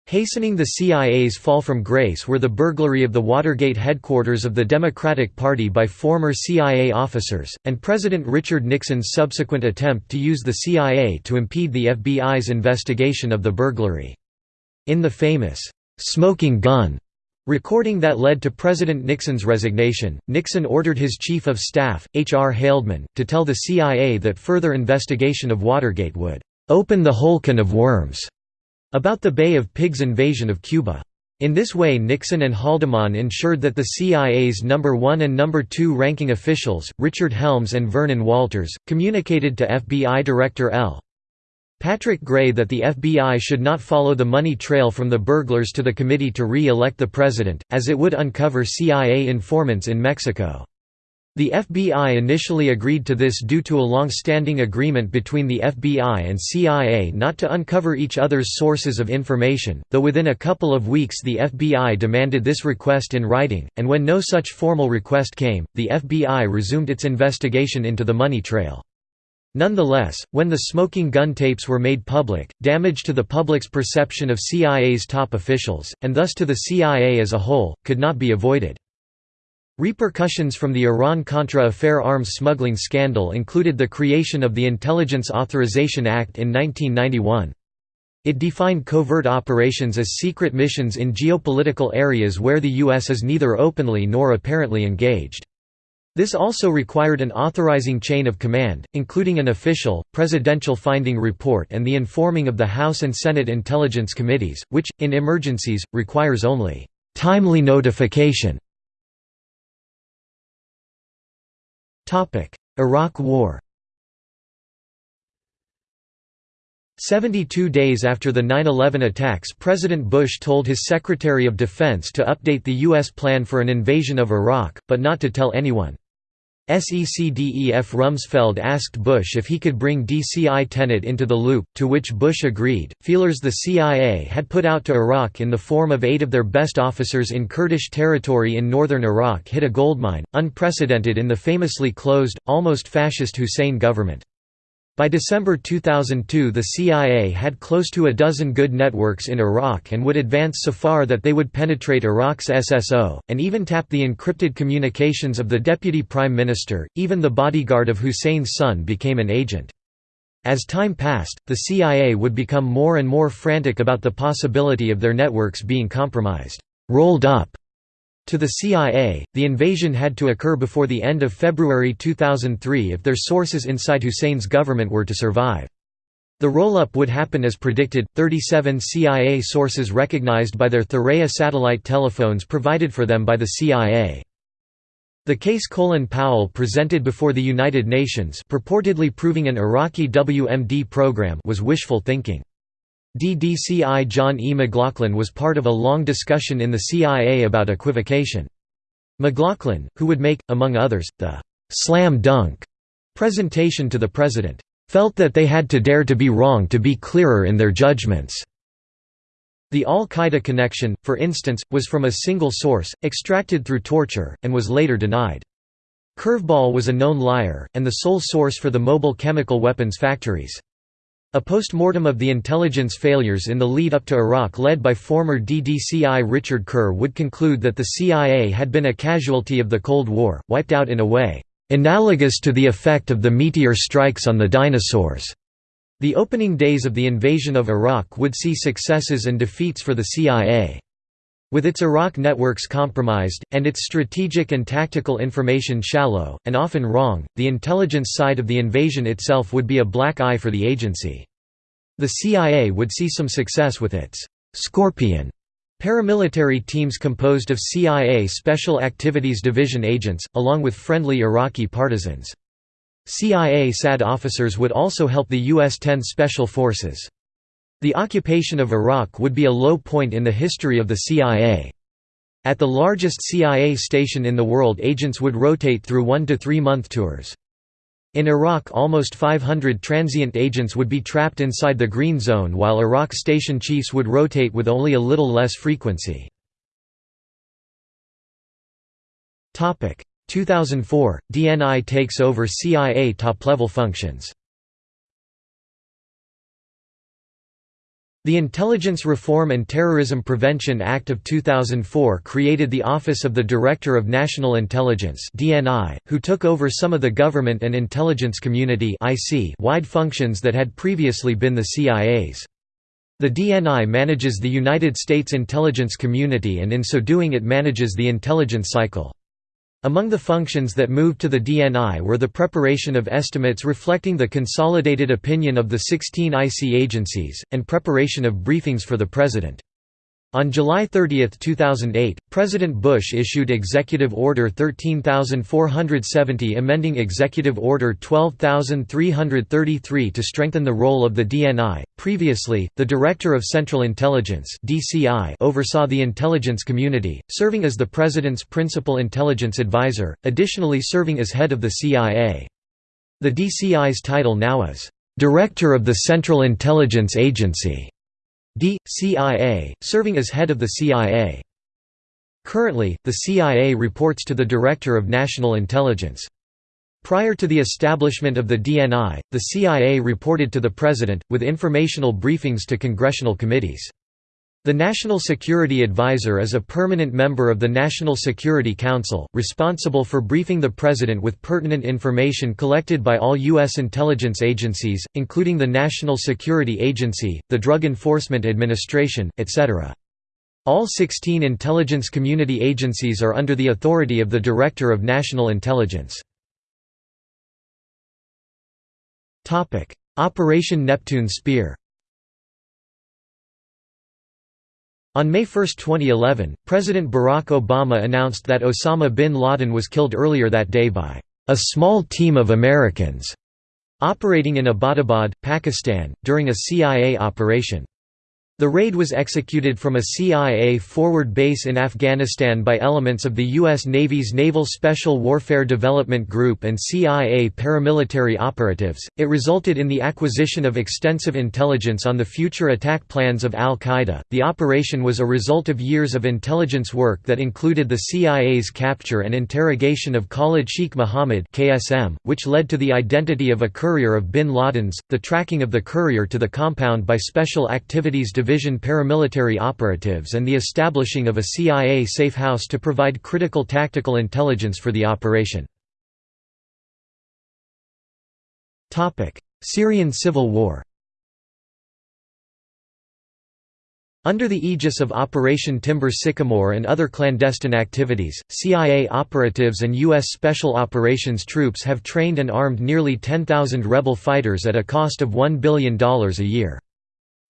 Hastening the CIA's fall from grace were the burglary of the Watergate headquarters of the Democratic Party by former CIA officers, and President Richard Nixon's subsequent attempt to use the CIA to impede the FBI's investigation of the burglary. In the famous, "'smoking gun' Recording that led to President Nixon's resignation, Nixon ordered his Chief of Staff, H. R. Haldeman, to tell the CIA that further investigation of Watergate would "...open the whole can of worms." About the Bay of Pigs invasion of Cuba. In this way Nixon and Haldeman ensured that the CIA's number 1 and number 2 ranking officials, Richard Helms and Vernon Walters, communicated to FBI Director L. Patrick Gray that the FBI should not follow the money trail from the burglars to the committee to re-elect the president, as it would uncover CIA informants in Mexico. The FBI initially agreed to this due to a long-standing agreement between the FBI and CIA not to uncover each other's sources of information, though within a couple of weeks the FBI demanded this request in writing, and when no such formal request came, the FBI resumed its investigation into the money trail. Nonetheless, when the smoking gun tapes were made public, damage to the public's perception of CIA's top officials, and thus to the CIA as a whole, could not be avoided. Repercussions from the Iran-Contra affair arms smuggling scandal included the creation of the Intelligence Authorization Act in 1991. It defined covert operations as secret missions in geopolitical areas where the U.S. is neither openly nor apparently engaged. This also required an authorizing chain of command, including an official, presidential finding report and the informing of the House and Senate Intelligence Committees, which, in emergencies, requires only timely notification. Iraq War 72 days after the 9-11 attacks President Bush told his Secretary of Defense to update the U.S. plan for an invasion of Iraq, but not to tell anyone. SECDEF Rumsfeld asked Bush if he could bring DCI Tenet into the loop, to which Bush agreed. Feelers the CIA had put out to Iraq in the form of eight of their best officers in Kurdish territory in northern Iraq hit a goldmine, unprecedented in the famously closed, almost fascist Hussein government. By December 2002 the CIA had close to a dozen good networks in Iraq and would advance so far that they would penetrate Iraq's SSO, and even tap the encrypted communications of the deputy prime minister, even the bodyguard of Hussein's son became an agent. As time passed, the CIA would become more and more frantic about the possibility of their networks being compromised, rolled up, to the CIA, the invasion had to occur before the end of February 2003 if their sources inside Hussein's government were to survive. The roll-up would happen as predicted, 37 CIA sources recognized by their Thuraya satellite telephones provided for them by the CIA. The case Colin Powell presented before the United Nations purportedly proving an Iraqi WMD program was wishful thinking. DDCI John E. McLaughlin was part of a long discussion in the CIA about equivocation. McLaughlin, who would make, among others, the «slam dunk» presentation to the President, felt that they had to dare to be wrong to be clearer in their judgments. The al-Qaeda connection, for instance, was from a single source, extracted through torture, and was later denied. Curveball was a known liar, and the sole source for the mobile chemical weapons factories. A post-mortem of the intelligence failures in the lead-up to Iraq led by former DDCI Richard Kerr would conclude that the CIA had been a casualty of the Cold War, wiped out in a way, "...analogous to the effect of the meteor strikes on the dinosaurs." The opening days of the invasion of Iraq would see successes and defeats for the CIA. With its Iraq networks compromised, and its strategic and tactical information shallow, and often wrong, the intelligence side of the invasion itself would be a black eye for the agency. The CIA would see some success with its «Scorpion» paramilitary teams composed of CIA Special Activities Division agents, along with friendly Iraqi partisans. CIA SAD officers would also help the U.S. 10 Special Forces. The occupation of Iraq would be a low point in the history of the CIA. At the largest CIA station in the world agents would rotate through one to three month tours. In Iraq almost 500 transient agents would be trapped inside the green zone while Iraq station chiefs would rotate with only a little less frequency. 2004 – DNI takes over CIA top-level functions The Intelligence Reform and Terrorism Prevention Act of 2004 created the Office of the Director of National Intelligence who took over some of the government and intelligence community wide functions that had previously been the CIA's. The DNI manages the United States intelligence community and in so doing it manages the intelligence cycle. Among the functions that moved to the DNI were the preparation of estimates reflecting the consolidated opinion of the 16 IC agencies, and preparation of briefings for the President. On July 30, 2008, President Bush issued Executive Order 13470 amending Executive Order 12333 to strengthen the role of the DNI. Previously, the Director of Central Intelligence (DCI) oversaw the intelligence community, serving as the President's principal intelligence advisor, additionally serving as head of the CIA. The DCI's title now is Director of the Central Intelligence Agency. D.CIA, serving as head of the CIA. Currently, the CIA reports to the Director of National Intelligence. Prior to the establishment of the DNI, the CIA reported to the President, with informational briefings to congressional committees. The National Security Advisor is a permanent member of the National Security Council, responsible for briefing the President with pertinent information collected by all U.S. intelligence agencies, including the National Security Agency, the Drug Enforcement Administration, etc. All 16 intelligence community agencies are under the authority of the Director of National Intelligence. Operation Neptune Spear On May 1, 2011, President Barack Obama announced that Osama bin Laden was killed earlier that day by a small team of Americans operating in Abbottabad, Pakistan, during a CIA operation. The raid was executed from a CIA forward base in Afghanistan by elements of the U.S. Navy's Naval Special Warfare Development Group and CIA paramilitary operatives. It resulted in the acquisition of extensive intelligence on the future attack plans of al Qaeda. The operation was a result of years of intelligence work that included the CIA's capture and interrogation of Khalid Sheikh Mohammed, which led to the identity of a courier of bin Laden's, the tracking of the courier to the compound by Special Activities Division Division paramilitary operatives and the establishing of a CIA safe house to provide critical tactical intelligence for the operation. Syrian civil war Under the aegis of Operation Timber Sycamore and other clandestine activities, CIA operatives and U.S. Special Operations troops have trained and armed nearly 10,000 rebel fighters at a cost of $1 billion a year.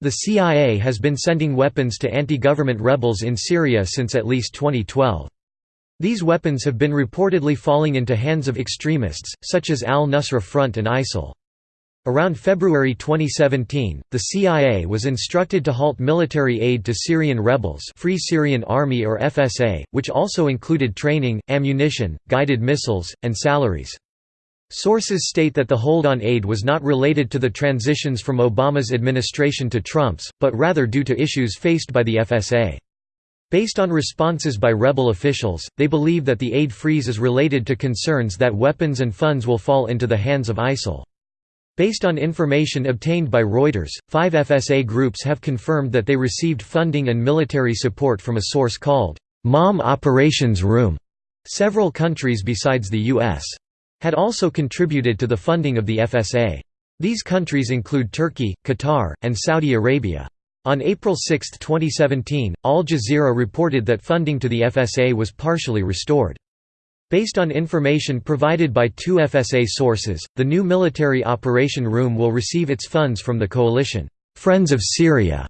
The CIA has been sending weapons to anti-government rebels in Syria since at least 2012. These weapons have been reportedly falling into hands of extremists, such as al-Nusra Front and ISIL. Around February 2017, the CIA was instructed to halt military aid to Syrian rebels Free Syrian Army or FSA, which also included training, ammunition, guided missiles, and salaries. Sources state that the hold on aid was not related to the transitions from Obama's administration to Trump's, but rather due to issues faced by the FSA. Based on responses by rebel officials, they believe that the aid freeze is related to concerns that weapons and funds will fall into the hands of ISIL. Based on information obtained by Reuters, five FSA groups have confirmed that they received funding and military support from a source called, "'Mom Operations Room'". Several countries besides the U.S had also contributed to the funding of the FSA. These countries include Turkey, Qatar, and Saudi Arabia. On April 6, 2017, Al Jazeera reported that funding to the FSA was partially restored. Based on information provided by two FSA sources, the new military operation room will receive its funds from the coalition, Friends of Syria,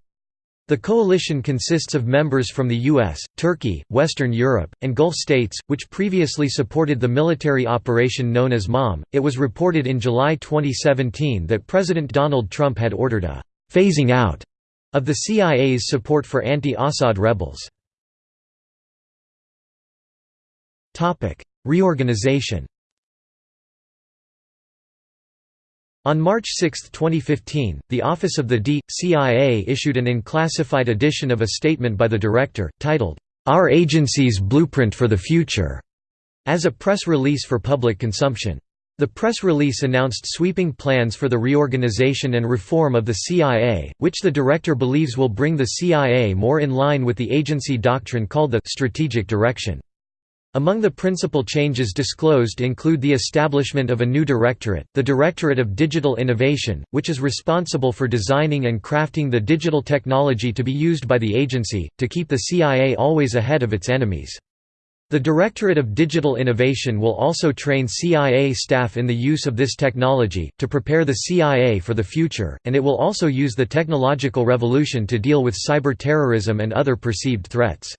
the coalition consists of members from the US, Turkey, Western Europe, and Gulf states, which previously supported the military operation known as MOM. It was reported in July 2017 that President Donald Trump had ordered a phasing out of the CIA's support for anti-Assad rebels. Reorganization On March 6, 2015, the Office of the D.CIA issued an unclassified edition of a statement by the director, titled, "'Our Agency's Blueprint for the Future' as a press release for public consumption. The press release announced sweeping plans for the reorganization and reform of the CIA, which the director believes will bring the CIA more in line with the agency doctrine called the «strategic direction». Among the principal changes disclosed include the establishment of a new directorate, the Directorate of Digital Innovation, which is responsible for designing and crafting the digital technology to be used by the agency, to keep the CIA always ahead of its enemies. The Directorate of Digital Innovation will also train CIA staff in the use of this technology, to prepare the CIA for the future, and it will also use the technological revolution to deal with cyber terrorism and other perceived threats.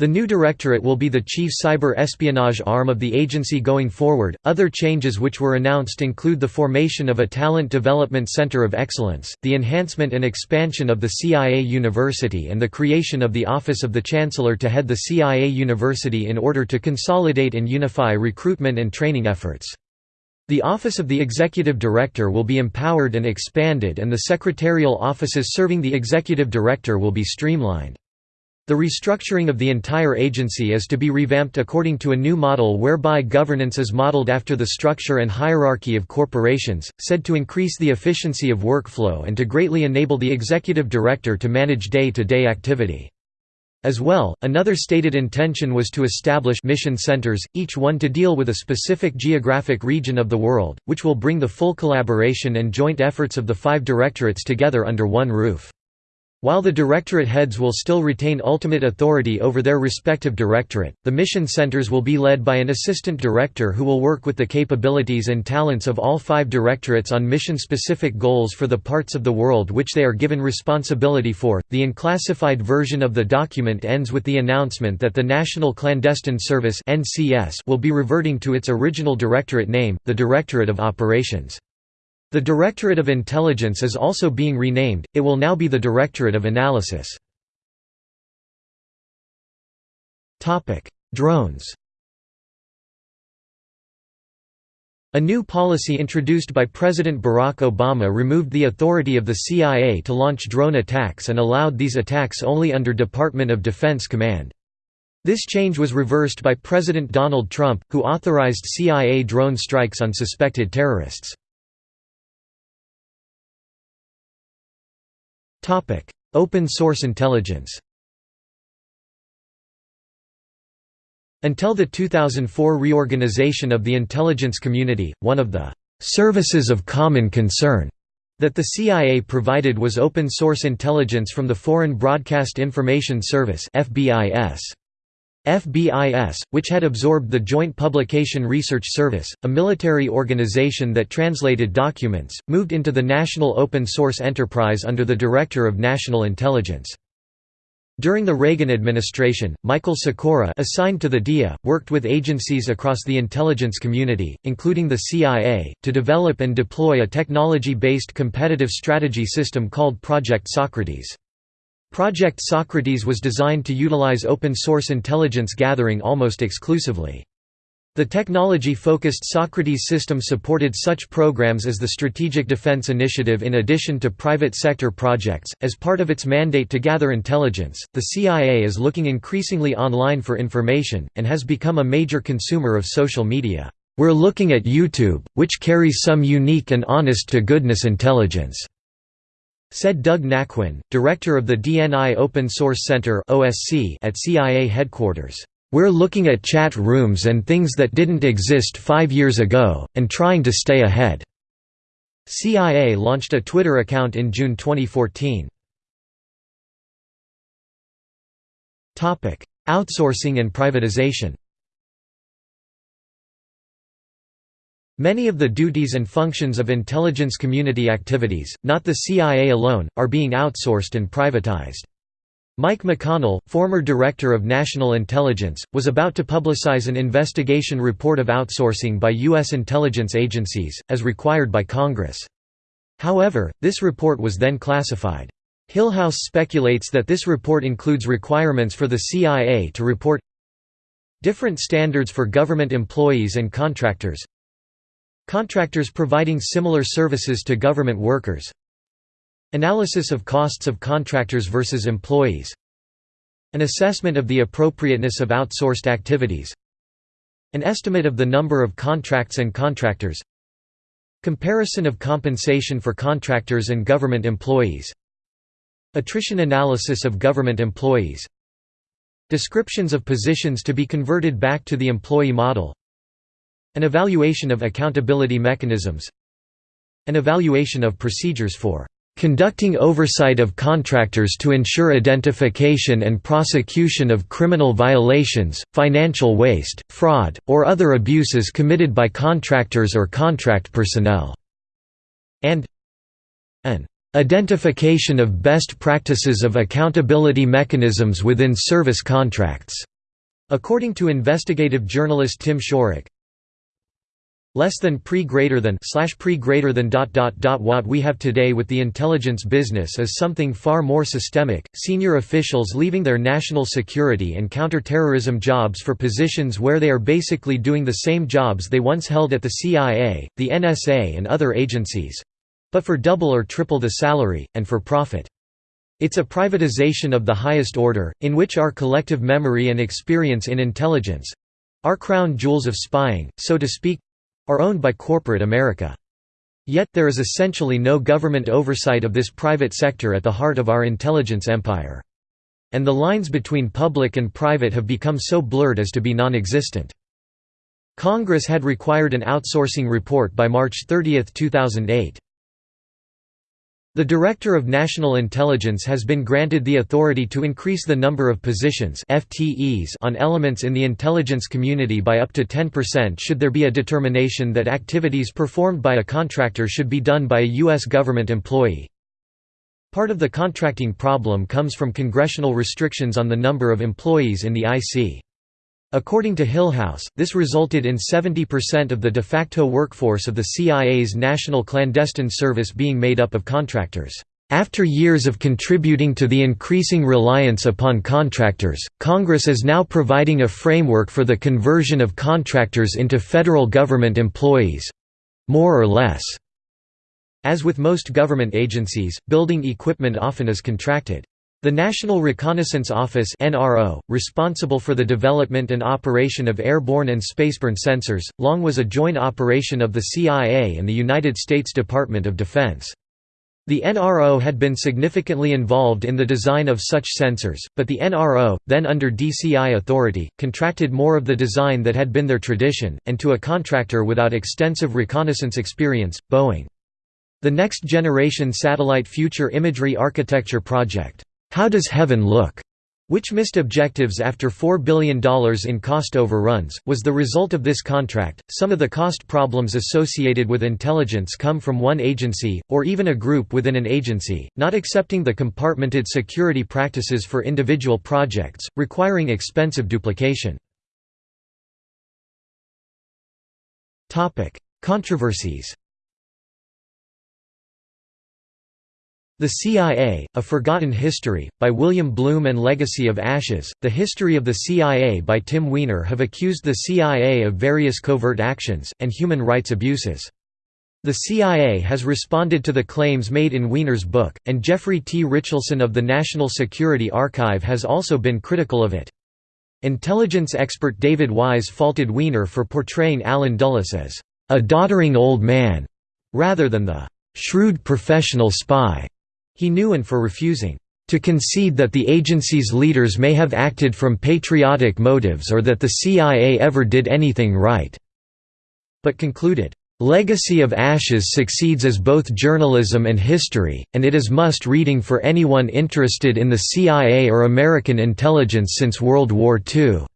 The new directorate will be the chief cyber espionage arm of the agency going forward. Other changes which were announced include the formation of a Talent Development Center of Excellence, the enhancement and expansion of the CIA University, and the creation of the Office of the Chancellor to head the CIA University in order to consolidate and unify recruitment and training efforts. The Office of the Executive Director will be empowered and expanded, and the secretarial offices serving the Executive Director will be streamlined. The restructuring of the entire agency is to be revamped according to a new model whereby governance is modeled after the structure and hierarchy of corporations, said to increase the efficiency of workflow and to greatly enable the executive director to manage day-to-day -day activity. As well, another stated intention was to establish mission centers, each one to deal with a specific geographic region of the world, which will bring the full collaboration and joint efforts of the five directorates together under one roof. While the directorate heads will still retain ultimate authority over their respective directorate, the mission centers will be led by an assistant director who will work with the capabilities and talents of all five directorates on mission-specific goals for the parts of the world which they are given responsibility for. The unclassified version of the document ends with the announcement that the National Clandestine Service (NCS) will be reverting to its original directorate name, the Directorate of Operations. The Directorate of Intelligence is also being renamed, it will now be the Directorate of Analysis. Drones A new policy introduced by President Barack Obama removed the authority of the CIA to launch drone attacks and allowed these attacks only under Department of Defense command. This change was reversed by President Donald Trump, who authorized CIA drone strikes on suspected terrorists. Open source intelligence Until the 2004 reorganization of the intelligence community, one of the «services of common concern» that the CIA provided was open source intelligence from the Foreign Broadcast Information Service FBIS. FBIS, which had absorbed the Joint Publication Research Service, a military organization that translated documents, moved into the National Open Source Enterprise under the Director of National Intelligence. During the Reagan administration, Michael Sekora assigned to the DIA, worked with agencies across the intelligence community, including the CIA, to develop and deploy a technology-based competitive strategy system called Project Socrates. Project Socrates was designed to utilize open-source intelligence gathering almost exclusively. The technology-focused Socrates system supported such programs as the Strategic Defense Initiative in addition to private sector projects. As part of its mandate to gather intelligence, the CIA is looking increasingly online for information, and has become a major consumer of social media. We're looking at YouTube, which carries some unique and honest-to-goodness intelligence said Doug Naquin, director of the DNI Open Source Center at CIA headquarters. We're looking at chat rooms and things that didn't exist five years ago, and trying to stay ahead." CIA launched a Twitter account in June 2014. Outsourcing and privatization Many of the duties and functions of intelligence community activities, not the CIA alone, are being outsourced and privatized. Mike McConnell, former Director of National Intelligence, was about to publicize an investigation report of outsourcing by U.S. intelligence agencies, as required by Congress. However, this report was then classified. Hillhouse speculates that this report includes requirements for the CIA to report different standards for government employees and contractors Contractors providing similar services to government workers. Analysis of costs of contractors versus employees. An assessment of the appropriateness of outsourced activities. An estimate of the number of contracts and contractors. Comparison of compensation for contractors and government employees. Attrition analysis of government employees. Descriptions of positions to be converted back to the employee model an evaluation of accountability mechanisms An evaluation of procedures for conducting oversight of contractors to ensure identification and prosecution of criminal violations, financial waste, fraud, or other abuses committed by contractors or contract personnel", and an "...identification of best practices of accountability mechanisms within service contracts." According to investigative journalist Tim Shorrock, less than pre greater than slash pre greater than dot dot dot what we have today with the intelligence business is something far more systemic senior officials leaving their national security and counterterrorism jobs for positions where they are basically doing the same jobs they once held at the CIA the NSA and other agencies but for double or triple the salary and for profit. It's a privatization of the highest order, in which our collective memory and experience in intelligence—our crown jewels of spying, so to speak, are owned by corporate America. Yet, there is essentially no government oversight of this private sector at the heart of our intelligence empire. And the lines between public and private have become so blurred as to be non-existent. Congress had required an outsourcing report by March 30, 2008. The Director of National Intelligence has been granted the authority to increase the number of positions FTEs on elements in the intelligence community by up to 10% should there be a determination that activities performed by a contractor should be done by a U.S. government employee. Part of the contracting problem comes from congressional restrictions on the number of employees in the IC. According to Hillhouse, this resulted in 70% of the de facto workforce of the CIA's National Clandestine Service being made up of contractors. After years of contributing to the increasing reliance upon contractors, Congress is now providing a framework for the conversion of contractors into federal government employees—more or less. As with most government agencies, building equipment often is contracted. The National Reconnaissance Office (NRO), responsible for the development and operation of airborne and spaceborne sensors, long was a joint operation of the CIA and the United States Department of Defense. The NRO had been significantly involved in the design of such sensors, but the NRO, then under DCI authority, contracted more of the design that had been their tradition, and to a contractor without extensive reconnaissance experience, Boeing. The Next Generation Satellite Future Imagery Architecture Project how Does Heaven Look? which missed objectives after $4 billion in cost overruns, was the result of this contract. Some of the cost problems associated with intelligence come from one agency, or even a group within an agency, not accepting the compartmented security practices for individual projects, requiring expensive duplication. Controversies The CIA, A Forgotten History, by William Blum and Legacy of Ashes, The History of the CIA by Tim Weiner have accused the CIA of various covert actions, and human rights abuses. The CIA has responded to the claims made in Weiner's book, and Jeffrey T. Richelson of the National Security Archive has also been critical of it. Intelligence expert David Wise faulted Weiner for portraying Allen Dulles as a doddering old man, rather than the shrewd professional spy he knew and for refusing to concede that the agency's leaders may have acted from patriotic motives or that the CIA ever did anything right", but concluded, "...Legacy of Ashes succeeds as both journalism and history, and it is must-reading for anyone interested in the CIA or American intelligence since World War II."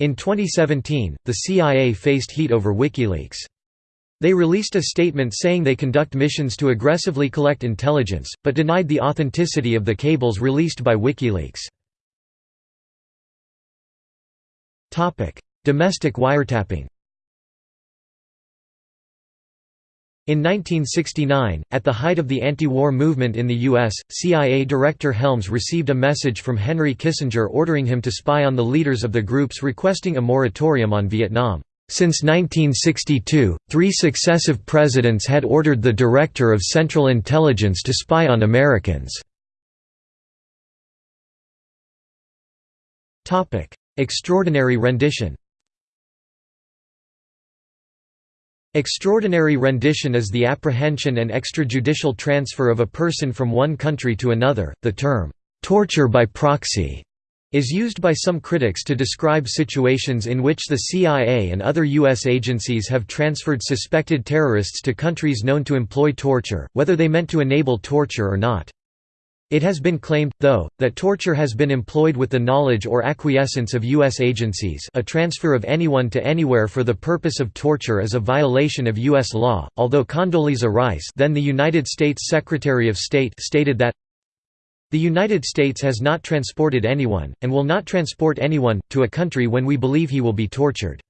In 2017, the CIA faced heat over WikiLeaks. They released a statement saying they conduct missions to aggressively collect intelligence, but denied the authenticity of the cables released by WikiLeaks. Domestic wiretapping In 1969, at the height of the anti-war movement in the U.S., CIA Director Helms received a message from Henry Kissinger ordering him to spy on the leaders of the groups requesting a moratorium on Vietnam. Since 1962, three successive presidents had ordered the Director of Central Intelligence to spy on Americans. Extraordinary rendition Extraordinary rendition is the apprehension and extrajudicial transfer of a person from one country to another. The term, torture by proxy, is used by some critics to describe situations in which the CIA and other U.S. agencies have transferred suspected terrorists to countries known to employ torture, whether they meant to enable torture or not. It has been claimed, though, that torture has been employed with the knowledge or acquiescence of U.S. agencies a transfer of anyone to anywhere for the purpose of torture is a violation of U.S. law, although Condoleezza Rice then the United States Secretary of State stated that the United States has not transported anyone, and will not transport anyone, to a country when we believe he will be tortured.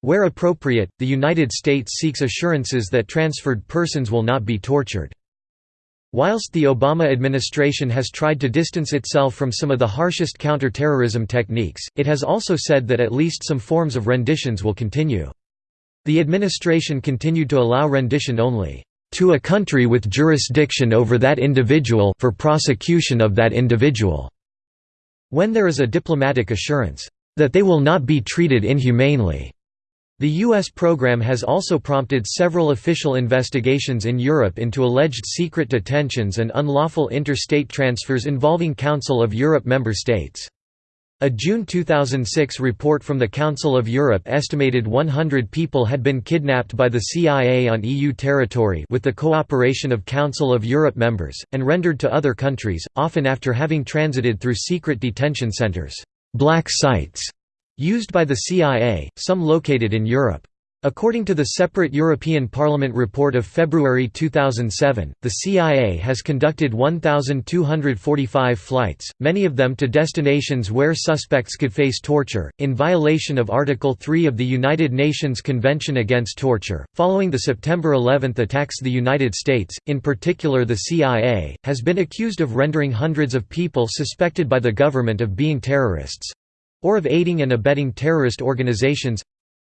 Where appropriate, the United States seeks assurances that transferred persons will not be tortured. Whilst the Obama administration has tried to distance itself from some of the harshest counter-terrorism techniques, it has also said that at least some forms of renditions will continue. The administration continued to allow rendition only to a country with jurisdiction over that individual for prosecution of that individual." When there is a diplomatic assurance, "...that they will not be treated inhumanely." The U.S. program has also prompted several official investigations in Europe into alleged secret detentions and unlawful interstate transfers involving Council of Europe member states. A June 2006 report from the Council of Europe estimated 100 people had been kidnapped by the CIA on EU territory with the cooperation of Council of Europe members, and rendered to other countries, often after having transited through secret detention centers black sites", used by the CIA, some located in Europe. According to the separate European Parliament report of February 2007, the CIA has conducted 1,245 flights, many of them to destinations where suspects could face torture, in violation of Article 3 of the United Nations Convention Against Torture. Following the September 11 attacks, the United States, in particular the CIA, has been accused of rendering hundreds of people suspected by the government of being terrorists or of aiding and abetting terrorist organizations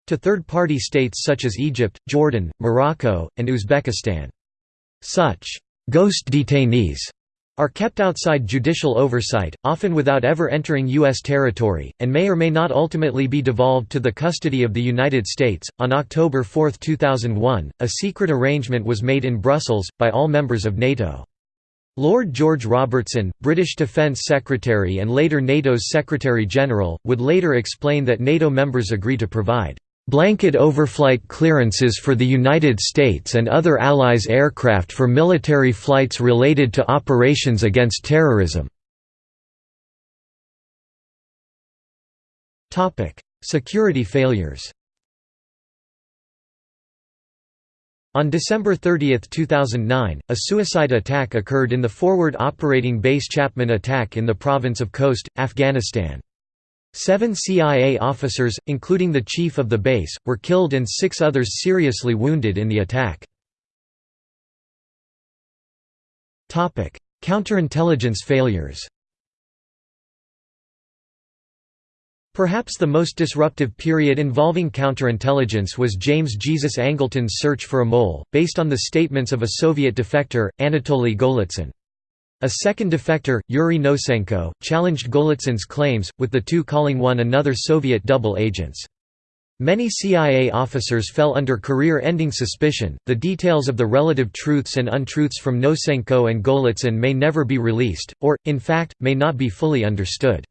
to third-party states such as Egypt, Jordan, Morocco, and Uzbekistan. Such «ghost detainees» are kept outside judicial oversight, often without ever entering U.S. territory, and may or may not ultimately be devolved to the custody of the United States. On October 4, 2001, a secret arrangement was made in Brussels, by all members of NATO. Lord George Robertson, British Defence Secretary and later NATO's Secretary-General, would later explain that NATO members agree to provide blanket overflight clearances for the United States and other allies' aircraft for military flights related to operations against terrorism. Security failures On December 30, 2009, a suicide attack occurred in the forward operating base Chapman attack in the province of Khost, Afghanistan. Seven CIA officers, including the chief of the base, were killed and six others seriously wounded in the attack. Counterintelligence failures Perhaps the most disruptive period involving counterintelligence was James Jesus Angleton's search for a mole, based on the statements of a Soviet defector, Anatoly Golitsyn. A second defector, Yuri Nosenko, challenged Golitsyn's claims, with the two calling one another Soviet double agents. Many CIA officers fell under career-ending suspicion. The details of the relative truths and untruths from Nosenko and Golitsyn may never be released, or, in fact, may not be fully understood.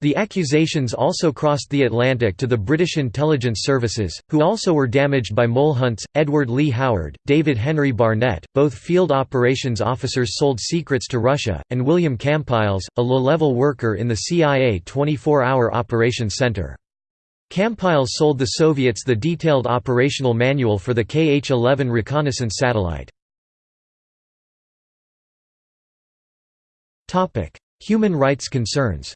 The accusations also crossed the Atlantic to the British intelligence services, who also were damaged by mole hunts. Edward Lee Howard, David Henry Barnett, both field operations officers sold secrets to Russia, and William Kampiles, a low-level worker in the CIA 24-hour operations center. Kampiles sold the Soviets the detailed operational manual for the KH-11 reconnaissance satellite. Human rights concerns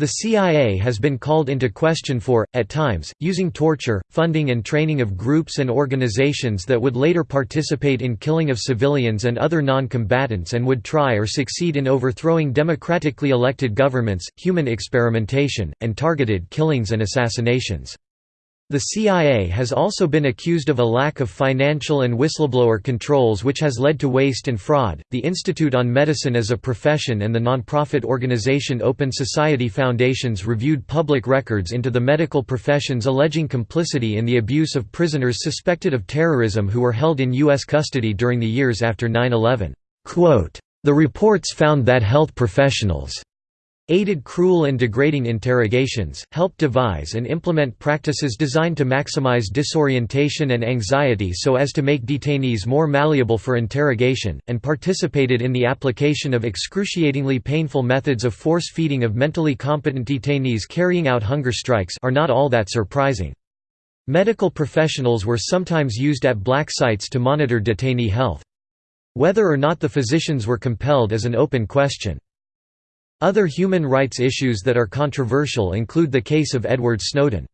The CIA has been called into question for, at times, using torture, funding and training of groups and organizations that would later participate in killing of civilians and other non-combatants and would try or succeed in overthrowing democratically elected governments, human experimentation, and targeted killings and assassinations. The CIA has also been accused of a lack of financial and whistleblower controls, which has led to waste and fraud. The Institute on Medicine as a Profession and the nonprofit organization Open Society Foundations reviewed public records into the medical professions alleging complicity in the abuse of prisoners suspected of terrorism who were held in U.S. custody during the years after 9 11. The reports found that health professionals aided cruel and degrading interrogations, helped devise and implement practices designed to maximize disorientation and anxiety so as to make detainees more malleable for interrogation, and participated in the application of excruciatingly painful methods of force-feeding of mentally competent detainees carrying out hunger strikes are not all that surprising. Medical professionals were sometimes used at black sites to monitor detainee health. Whether or not the physicians were compelled is an open question. Other human rights issues that are controversial include the case of Edward Snowden.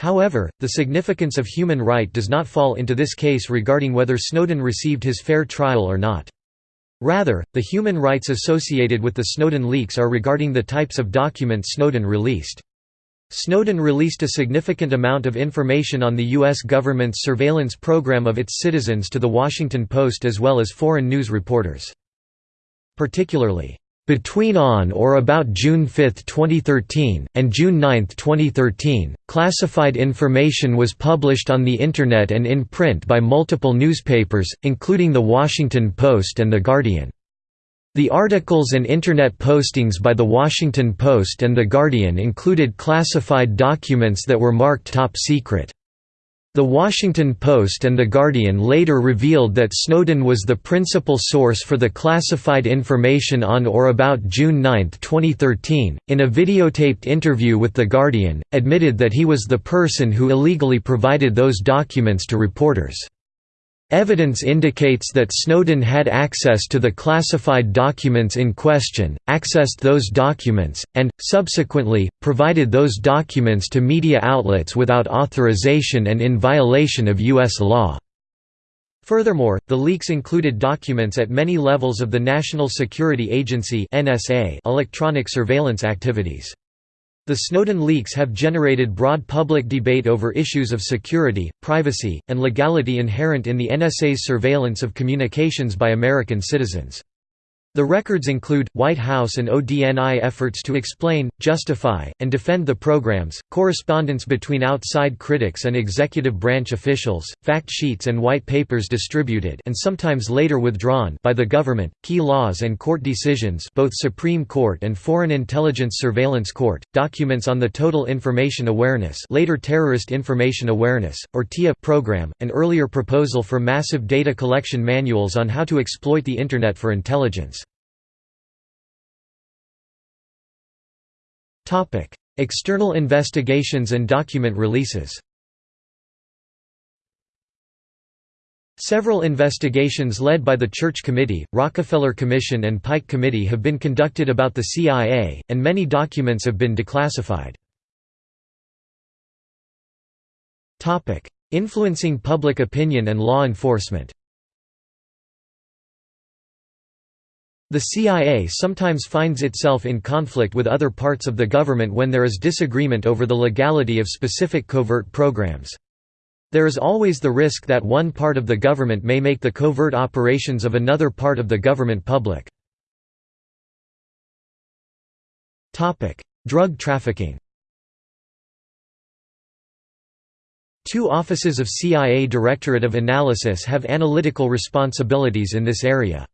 However, the significance of human right does not fall into this case regarding whether Snowden received his fair trial or not. Rather, the human rights associated with the Snowden leaks are regarding the types of documents Snowden released. Snowden released a significant amount of information on the U.S. government's surveillance program of its citizens to The Washington Post as well as foreign news reporters. Particularly, between on or about June 5, 2013, and June 9, 2013, classified information was published on the Internet and in print by multiple newspapers, including The Washington Post and The Guardian. The articles and Internet postings by The Washington Post and The Guardian included classified documents that were marked top secret. The Washington Post and The Guardian later revealed that Snowden was the principal source for the classified information on or about June 9, 2013. In a videotaped interview with The Guardian, admitted that he was the person who illegally provided those documents to reporters. Evidence indicates that Snowden had access to the classified documents in question, accessed those documents, and, subsequently, provided those documents to media outlets without authorization and in violation of U.S. law. Furthermore, the leaks included documents at many levels of the National Security Agency electronic surveillance activities. The Snowden leaks have generated broad public debate over issues of security, privacy, and legality inherent in the NSA's surveillance of communications by American citizens. The records include, White House and ODNI efforts to explain, justify, and defend the programs, correspondence between outside critics and executive branch officials, fact sheets and white papers distributed and sometimes later withdrawn by the government, key laws and court decisions both Supreme Court and Foreign Intelligence Surveillance Court, documents on the Total Information Awareness later Terrorist Information Awareness, or TIA program, an earlier proposal for massive data collection manuals on how to exploit the Internet for intelligence. External investigations and document releases Several investigations led by the Church Committee, Rockefeller Commission and Pike Committee have been conducted about the CIA, and many documents have been declassified. Influencing public opinion and law enforcement The CIA sometimes finds itself in conflict with other parts of the government when there is disagreement over the legality of specific covert programs. There is always the risk that one part of the government may make the covert operations of another part of the government public. Drug trafficking Two offices of CIA Directorate of Analysis have analytical responsibilities in this area.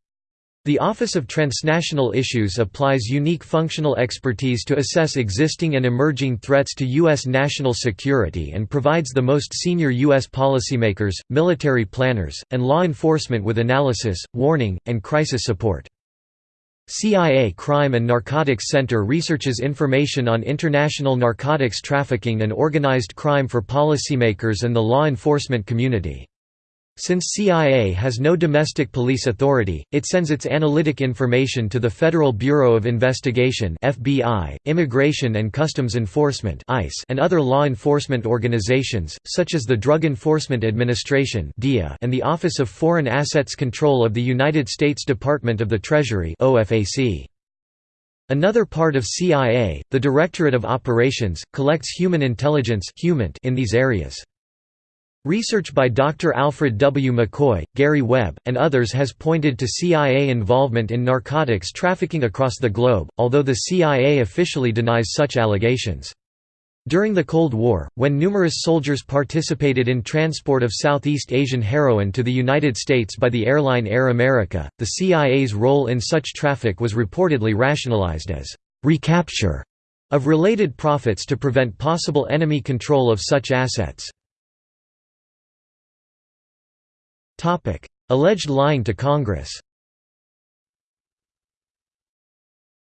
The Office of Transnational Issues applies unique functional expertise to assess existing and emerging threats to U.S. national security and provides the most senior U.S. policymakers, military planners, and law enforcement with analysis, warning, and crisis support. CIA Crime and Narcotics Center researches information on international narcotics trafficking and organized crime for policymakers and the law enforcement community. Since CIA has no domestic police authority, it sends its analytic information to the Federal Bureau of Investigation (FBI), Immigration and Customs Enforcement (ICE), and other law enforcement organizations such as the Drug Enforcement Administration and the Office of Foreign Assets Control of the United States Department of the Treasury (OFAC). Another part of CIA, the Directorate of Operations, collects human intelligence in these areas. Research by Dr. Alfred W. McCoy, Gary Webb, and others has pointed to CIA involvement in narcotics trafficking across the globe, although the CIA officially denies such allegations. During the Cold War, when numerous soldiers participated in transport of Southeast Asian heroin to the United States by the airline Air America, the CIA's role in such traffic was reportedly rationalized as recapture of related profits to prevent possible enemy control of such assets. Alleged lying to Congress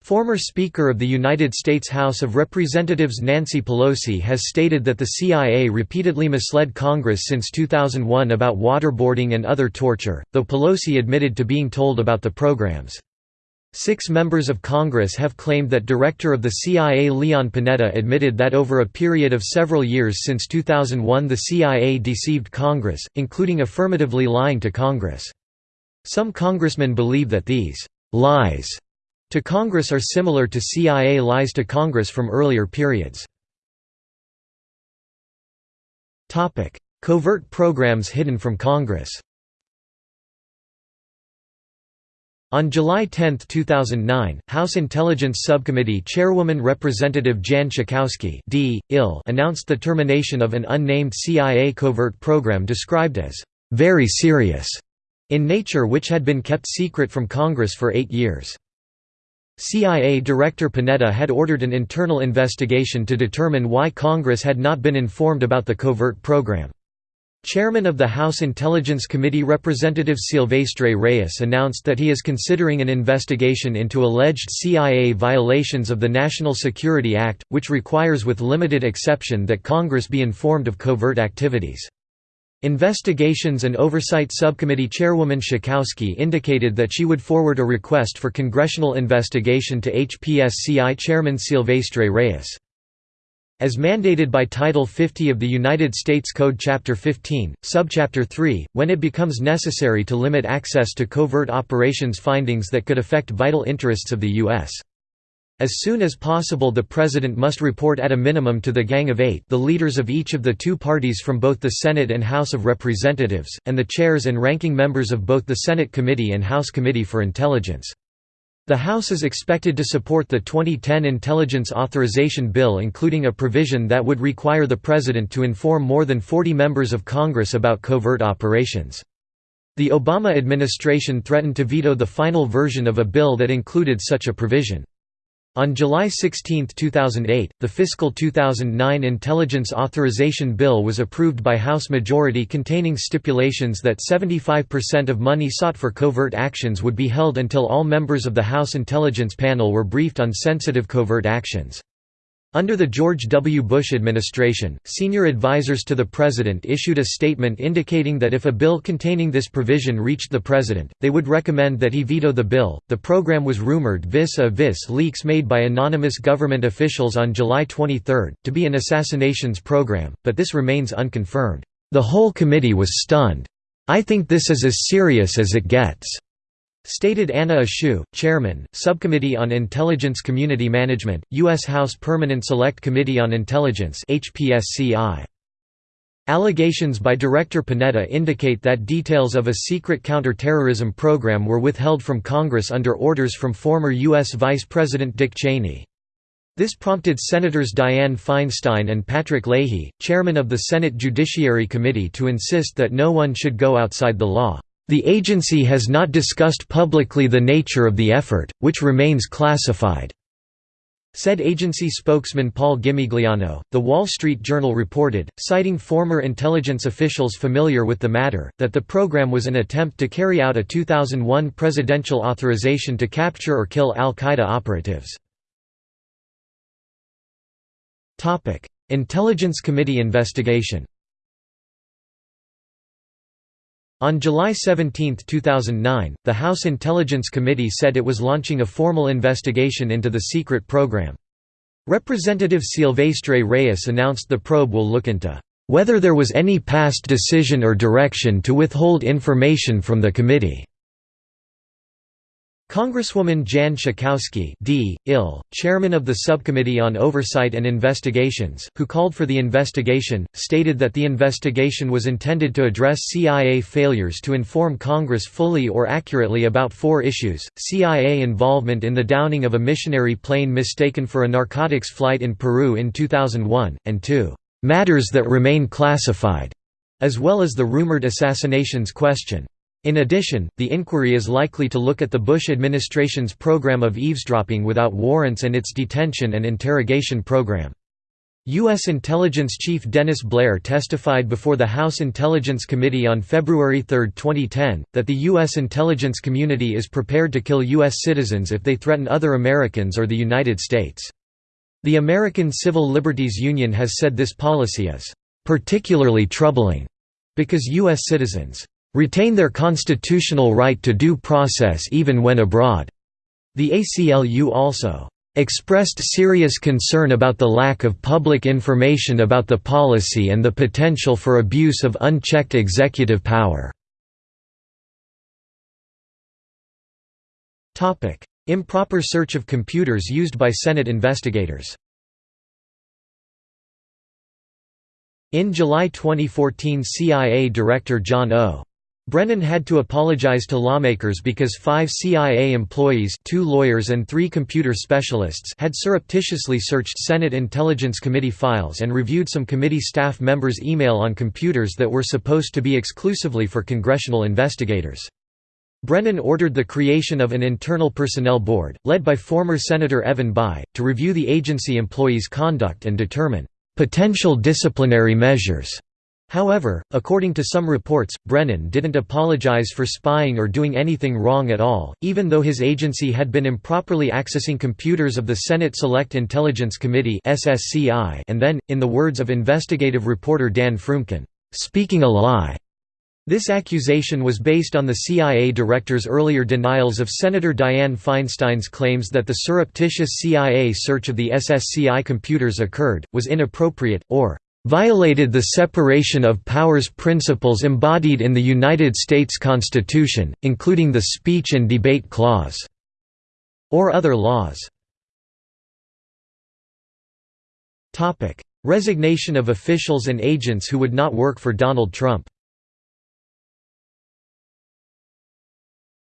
Former Speaker of the United States House of Representatives Nancy Pelosi has stated that the CIA repeatedly misled Congress since 2001 about waterboarding and other torture, though Pelosi admitted to being told about the programs. Six members of Congress have claimed that Director of the CIA Leon Panetta admitted that over a period of several years since 2001 the CIA deceived Congress, including affirmatively lying to Congress. Some congressmen believe that these «lies» to Congress are similar to CIA lies to Congress from earlier periods. Covert programs hidden from Congress On July 10, 2009, House Intelligence Subcommittee Chairwoman Representative Jan Schakowsky D. IL announced the termination of an unnamed CIA covert program described as «very serious» in nature which had been kept secret from Congress for eight years. CIA Director Panetta had ordered an internal investigation to determine why Congress had not been informed about the covert program. Chairman of the House Intelligence Committee Representative Silvestre Reyes announced that he is considering an investigation into alleged CIA violations of the National Security Act, which requires with limited exception that Congress be informed of covert activities. Investigations and Oversight Subcommittee Chairwoman Schakowsky indicated that she would forward a request for congressional investigation to HPSCI Chairman Silvestre Reyes. As mandated by Title 50 of the United States Code Chapter 15, Subchapter 3, when it becomes necessary to limit access to covert operations findings that could affect vital interests of the U.S. As soon as possible the President must report at a minimum to the Gang of Eight the leaders of each of the two parties from both the Senate and House of Representatives, and the chairs and ranking members of both the Senate Committee and House Committee for Intelligence. The House is expected to support the 2010 Intelligence Authorization Bill including a provision that would require the President to inform more than 40 members of Congress about covert operations. The Obama administration threatened to veto the final version of a bill that included such a provision. On July 16, 2008, the fiscal 2009 Intelligence Authorization Bill was approved by House majority containing stipulations that 75% of money sought for covert actions would be held until all members of the House Intelligence Panel were briefed on sensitive covert actions. Under the George W. Bush administration, senior advisers to the President issued a statement indicating that if a bill containing this provision reached the President, they would recommend that he veto the bill. The program was rumored vis a vis leaks made by anonymous government officials on July 23, to be an assassinations program, but this remains unconfirmed. The whole committee was stunned. I think this is as serious as it gets. Stated Anna Eshoo, Chairman, Subcommittee on Intelligence Community Management, U.S. House Permanent Select Committee on Intelligence. Allegations by Director Panetta indicate that details of a secret counterterrorism program were withheld from Congress under orders from former U.S. Vice President Dick Cheney. This prompted Senators Dianne Feinstein and Patrick Leahy, chairman of the Senate Judiciary Committee to insist that no one should go outside the law. The agency has not discussed publicly the nature of the effort, which remains classified. Said agency spokesman Paul Gimigliano, The Wall Street Journal reported, citing former intelligence officials familiar with the matter, that the program was an attempt to carry out a 2001 presidential authorization to capture or kill al-Qaeda operatives. Intelligence Committee investigation On July 17, 2009, the House Intelligence Committee said it was launching a formal investigation into the secret program. Representative Silvestre Reyes announced the probe will look into whether there was any past decision or direction to withhold information from the committee. Congresswoman Jan Schakowsky D. Ill, chairman of the Subcommittee on Oversight and Investigations, who called for the investigation, stated that the investigation was intended to address CIA failures to inform Congress fully or accurately about four issues, CIA involvement in the downing of a missionary plane mistaken for a narcotics flight in Peru in 2001, and two, "...matters that remain classified", as well as the rumored assassinations question. In addition, the inquiry is likely to look at the Bush administration's program of eavesdropping without warrants and its detention and interrogation program. U.S. Intelligence Chief Dennis Blair testified before the House Intelligence Committee on February 3, 2010, that the U.S. intelligence community is prepared to kill U.S. citizens if they threaten other Americans or the United States. The American Civil Liberties Union has said this policy is particularly troubling because U.S. citizens retain their constitutional right to due process even when abroad. The ACLU also expressed serious concern about the lack of public information about the policy and the potential for abuse of unchecked executive power. Topic: Improper search of computers used by Senate investigators In July 2014 CIA Director John O. Brennan had to apologize to lawmakers because five CIA employees two lawyers and three computer specialists had surreptitiously searched Senate Intelligence Committee files and reviewed some committee staff members' email on computers that were supposed to be exclusively for congressional investigators. Brennan ordered the creation of an internal personnel board, led by former Senator Evan Bayh, to review the agency employees' conduct and determine potential disciplinary measures. However, according to some reports, Brennan didn't apologize for spying or doing anything wrong at all, even though his agency had been improperly accessing computers of the Senate Select Intelligence Committee and then, in the words of investigative reporter Dan Froomkin, "...speaking a lie." This accusation was based on the CIA director's earlier denials of Senator Dianne Feinstein's claims that the surreptitious CIA search of the SSCI computers occurred, was inappropriate, or violated the separation of powers principles embodied in the United States Constitution, including the Speech and Debate Clause, or other laws. Resignation of officials and agents who would not work for Donald Trump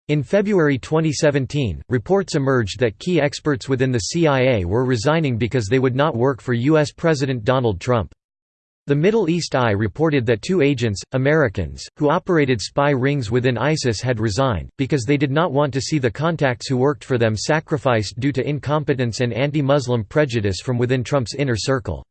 In February 2017, reports emerged that key experts within the CIA were resigning because they would not work for U.S. President Donald Trump. The Middle East Eye reported that two agents, Americans, who operated spy rings within ISIS had resigned, because they did not want to see the contacts who worked for them sacrificed due to incompetence and anti-Muslim prejudice from within Trump's inner circle.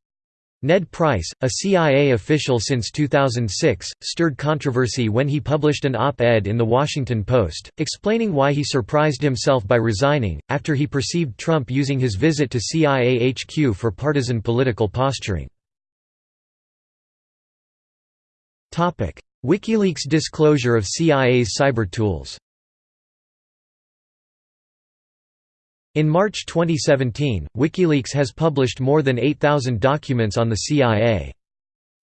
Ned Price, a CIA official since 2006, stirred controversy when he published an op-ed in The Washington Post, explaining why he surprised himself by resigning, after he perceived Trump using his visit to CIA HQ for partisan political posturing. WikiLeaks disclosure of CIA's cyber tools In March 2017, WikiLeaks has published more than 8,000 documents on the CIA.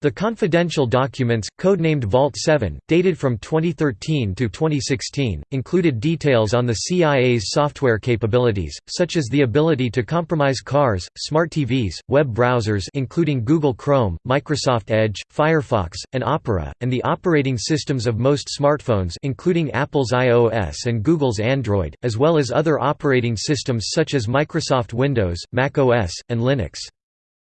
The confidential documents, codenamed Vault 7, dated from 2013 to 2016, included details on the CIA's software capabilities, such as the ability to compromise cars, smart TVs, web browsers including Google Chrome, Microsoft Edge, Firefox, and Opera, and the operating systems of most smartphones including Apple's iOS and Google's Android, as well as other operating systems such as Microsoft Windows, Mac OS, and Linux.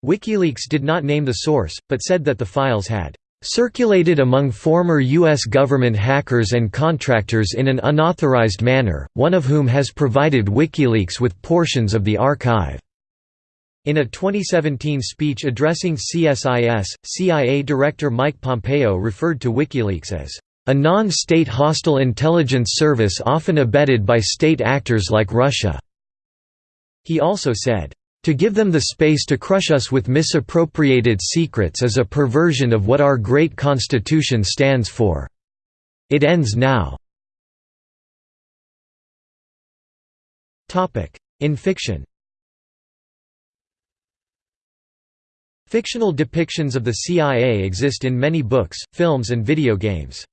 WikiLeaks did not name the source, but said that the files had circulated among former U.S. government hackers and contractors in an unauthorized manner, one of whom has provided WikiLeaks with portions of the archive. In a 2017 speech addressing CSIS, CIA Director Mike Pompeo referred to WikiLeaks as a non-state hostile intelligence service often abetted by state actors like Russia. He also said, to give them the space to crush us with misappropriated secrets is a perversion of what our great Constitution stands for. It ends now. In fiction Fictional depictions of the CIA exist in many books, films and video games.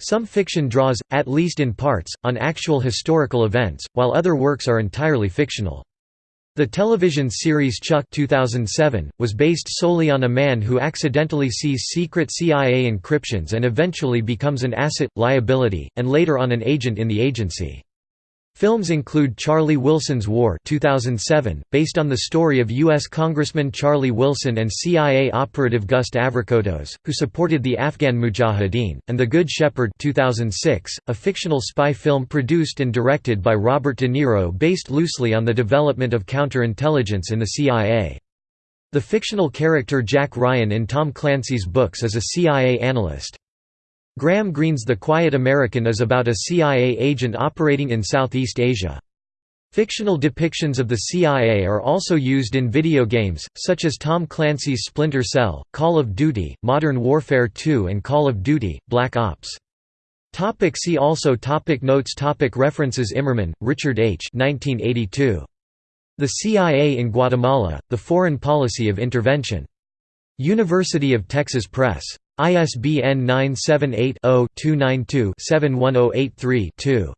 Some fiction draws, at least in parts, on actual historical events, while other works are entirely fictional. The television series Chuck 2007, was based solely on a man who accidentally sees secret CIA encryptions and eventually becomes an asset, liability, and later on an agent in the agency. Films include Charlie Wilson's War 2007, based on the story of U.S. Congressman Charlie Wilson and CIA operative Gust Avrakotos, who supported the Afghan Mujahideen, and The Good Shepherd 2006, a fictional spy film produced and directed by Robert De Niro based loosely on the development of counterintelligence in the CIA. The fictional character Jack Ryan in Tom Clancy's books is a CIA analyst. Graham Greene's The Quiet American is about a CIA agent operating in Southeast Asia. Fictional depictions of the CIA are also used in video games, such as Tom Clancy's Splinter Cell, Call of Duty, Modern Warfare 2 and Call of Duty, Black Ops. Topic see also topic Notes topic References Immerman, Richard H. 1982. The CIA in Guatemala, The Foreign Policy of Intervention. University of Texas Press. ISBN 978-0-292-71083-2.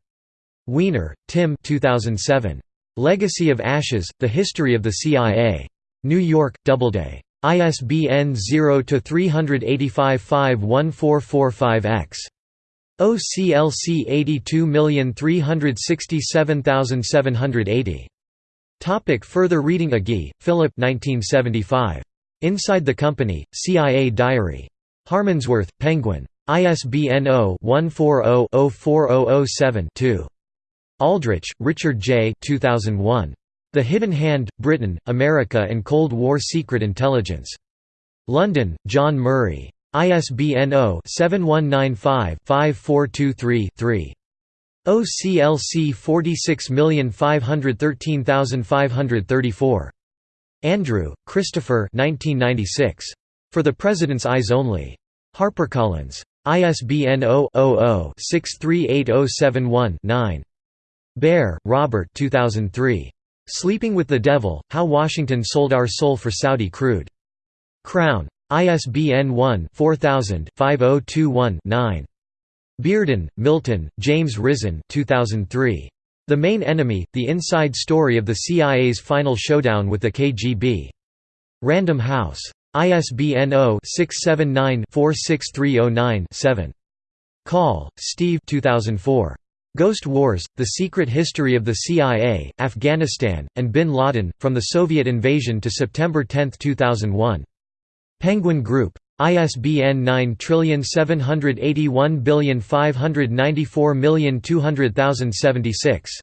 Weiner, Tim 2007. Legacy of Ashes, The History of the CIA. New York, Doubleday. ISBN 0-385-51445-X. OCLC 82367780. Topic further reading Agee, Philip 1975. Inside the Company, CIA Diary. Harmondsworth, Penguin. ISBN 0-140-04007-2. Aldrich, Richard J. 2001. The Hidden Hand, Britain, America and Cold War Secret Intelligence. London, John Murray. ISBN 0-7195-5423-3. OCLC 46513534. Andrew, Christopher 1996. For the President's Eyes Only. HarperCollins. ISBN 0-00-638071-9. Baer, Robert 2003. Sleeping with the Devil, How Washington Sold Our Soul for Saudi Crude. Crown. ISBN 1-4000-5021-9. Bearden, Milton, James Risen 2003. The Main Enemy, The Inside Story of the CIA's Final Showdown with the KGB. Random House. ISBN 0-679-46309-7. Coll, Steve 2004. Ghost Wars, The Secret History of the CIA, Afghanistan, and Bin Laden, From the Soviet Invasion to September 10, 2001. Penguin Group. ISBN 9781594200076.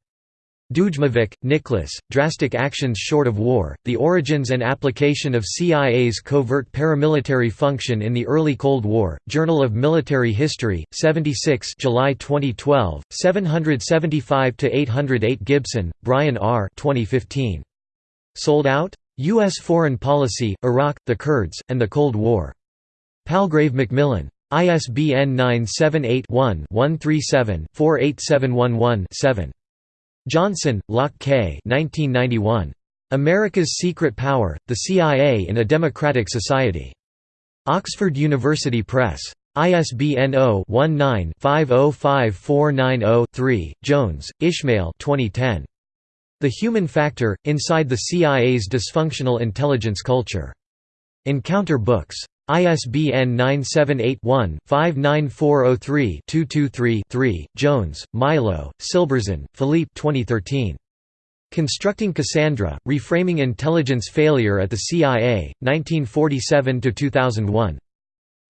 Dujmovic, Nicholas, Drastic Actions Short of War, The Origins and Application of CIA's Covert Paramilitary Function in the Early Cold War, Journal of Military History, 76 July 2012, 775–808 Gibson, Brian R. 2015. Sold Out? U.S. Foreign Policy, Iraq, the Kurds, and the Cold War. Palgrave Macmillan. ISBN 978 one 137 48711 7. Johnson, Loch K. 1991. America's Secret Power, The CIA in a Democratic Society. Oxford University Press. ISBN 0-19-505490-3, Jones, Ishmael 2010. The Human Factor, Inside the CIA's Dysfunctional Intelligence Culture. Encounter Books. ISBN 978-1-59403-223-3, Jones, Milo, Silberzahn, Philippe 2013. Constructing Cassandra, Reframing Intelligence Failure at the CIA, 1947–2001.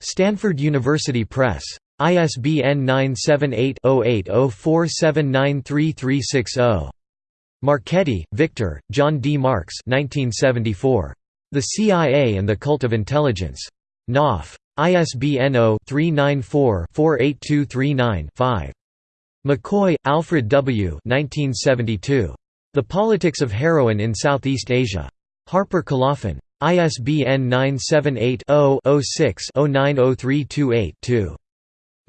Stanford University Press. ISBN 978-0804793360. Marchetti, Victor, John D. Marks 1974. The CIA and the Cult of Intelligence. Knopf. ISBN 0-394-48239-5. McCoy, Alfred W. 1972. The Politics of Heroin in Southeast Asia. Harper Colophon. ISBN 978-0-06-090328-2.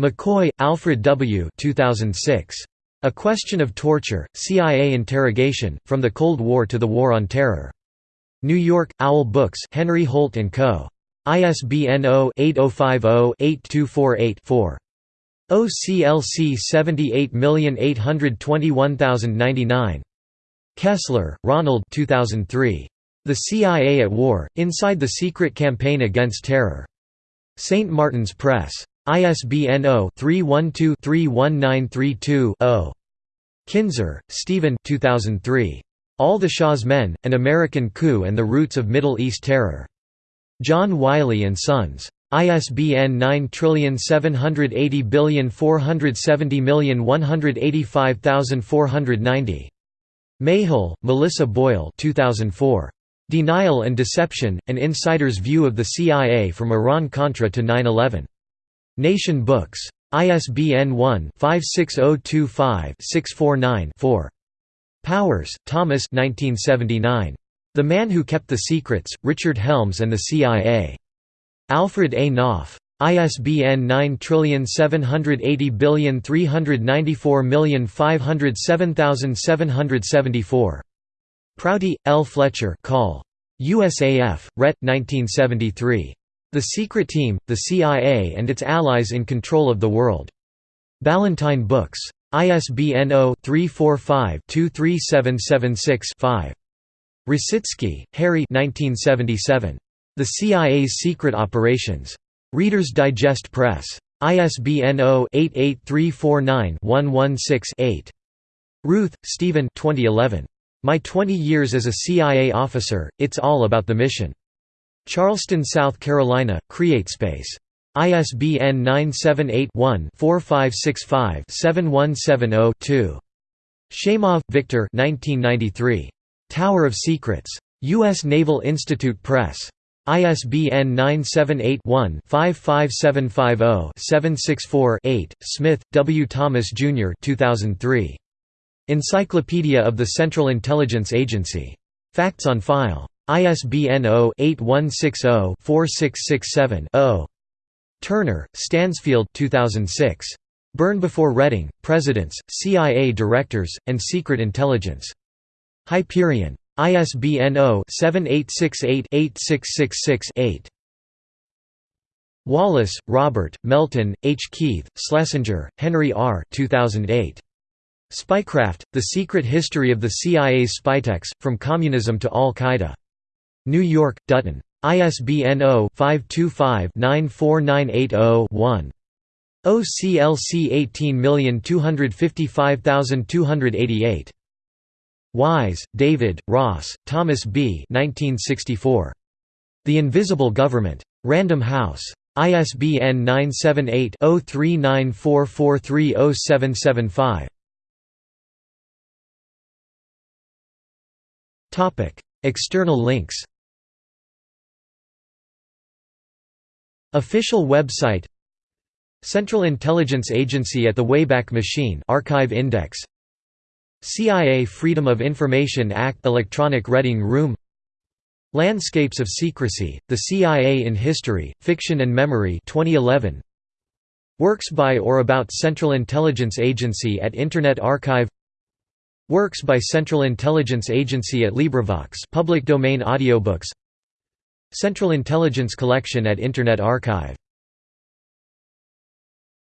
McCoy, Alfred W. 2006. A Question of Torture, CIA Interrogation, From the Cold War to the War on Terror. New York, Owl Books Henry Holt & Co. ISBN 0-8050-8248-4. OCLC 78821099. Kessler, Ronald 2003. The CIA at War, Inside the Secret Campaign Against Terror. St. Martin's Press. ISBN 0-312-31932-0. Kinzer, Stephen 2003. All the Shah's Men, An American Coup and the Roots of Middle East Terror. John Wiley & Sons. ISBN 9780470185490. Mayhill, Melissa Boyle 2004. Denial and Deception, An Insider's View of the CIA from Iran-Contra to 9-11. Nation Books. ISBN 1-56025-649-4. Powers, Thomas 1979. The Man Who Kept the Secrets, Richard Helms and the CIA. Alfred A. Knopf. ISBN 9780394507774. Prouty, L. Fletcher Call. USAF, Ret. 1973. The Secret Team, the CIA and its Allies in Control of the World. Ballantine Books. ISBN 0-345-23776-5. Rositzke, Harry 1977. The CIA's Secret Operations. Reader's Digest Press. ISBN 0-88349-116-8. Ruth, Stephen 2011. My 20 Years as a CIA Officer, It's All About the Mission. Charleston, South Carolina, CreateSpace. ISBN 978-1-4565-7170-2. Sheymov, Victor Tower of Secrets. U.S. Naval Institute Press. ISBN 978-1-55750-764-8. Smith, W. Thomas, Jr. 2003. Encyclopedia of the Central Intelligence Agency. Facts on file. ISBN 0-8160-4667-0. Turner, Stansfield 2006. Burn Before Reading, Presidents, CIA Directors, and Secret Intelligence. Hyperion. ISBN 0-7868-8666-8. Wallace, Robert, Melton, H. Keith, Schlesinger, Henry R. 2008. Spycraft, The Secret History of the CIA's Spytechs, From Communism to Al-Qaeda. New York, Dutton. ISBN 0-525-94980-1. OCLC 18255288. Wise, David, Ross, Thomas B. 1964. The Invisible Government. Random House. ISBN 978 0394430775. External links Official website Central Intelligence Agency at the Wayback Machine Archive Index CIA Freedom of Information Act Electronic Reading Room. Landscapes of Secrecy, The CIA in History, Fiction and Memory 2011 Works by or about Central Intelligence Agency at Internet Archive. Works by Central Intelligence Agency at LibriVox public domain audiobooks. Central Intelligence Collection at Internet Archive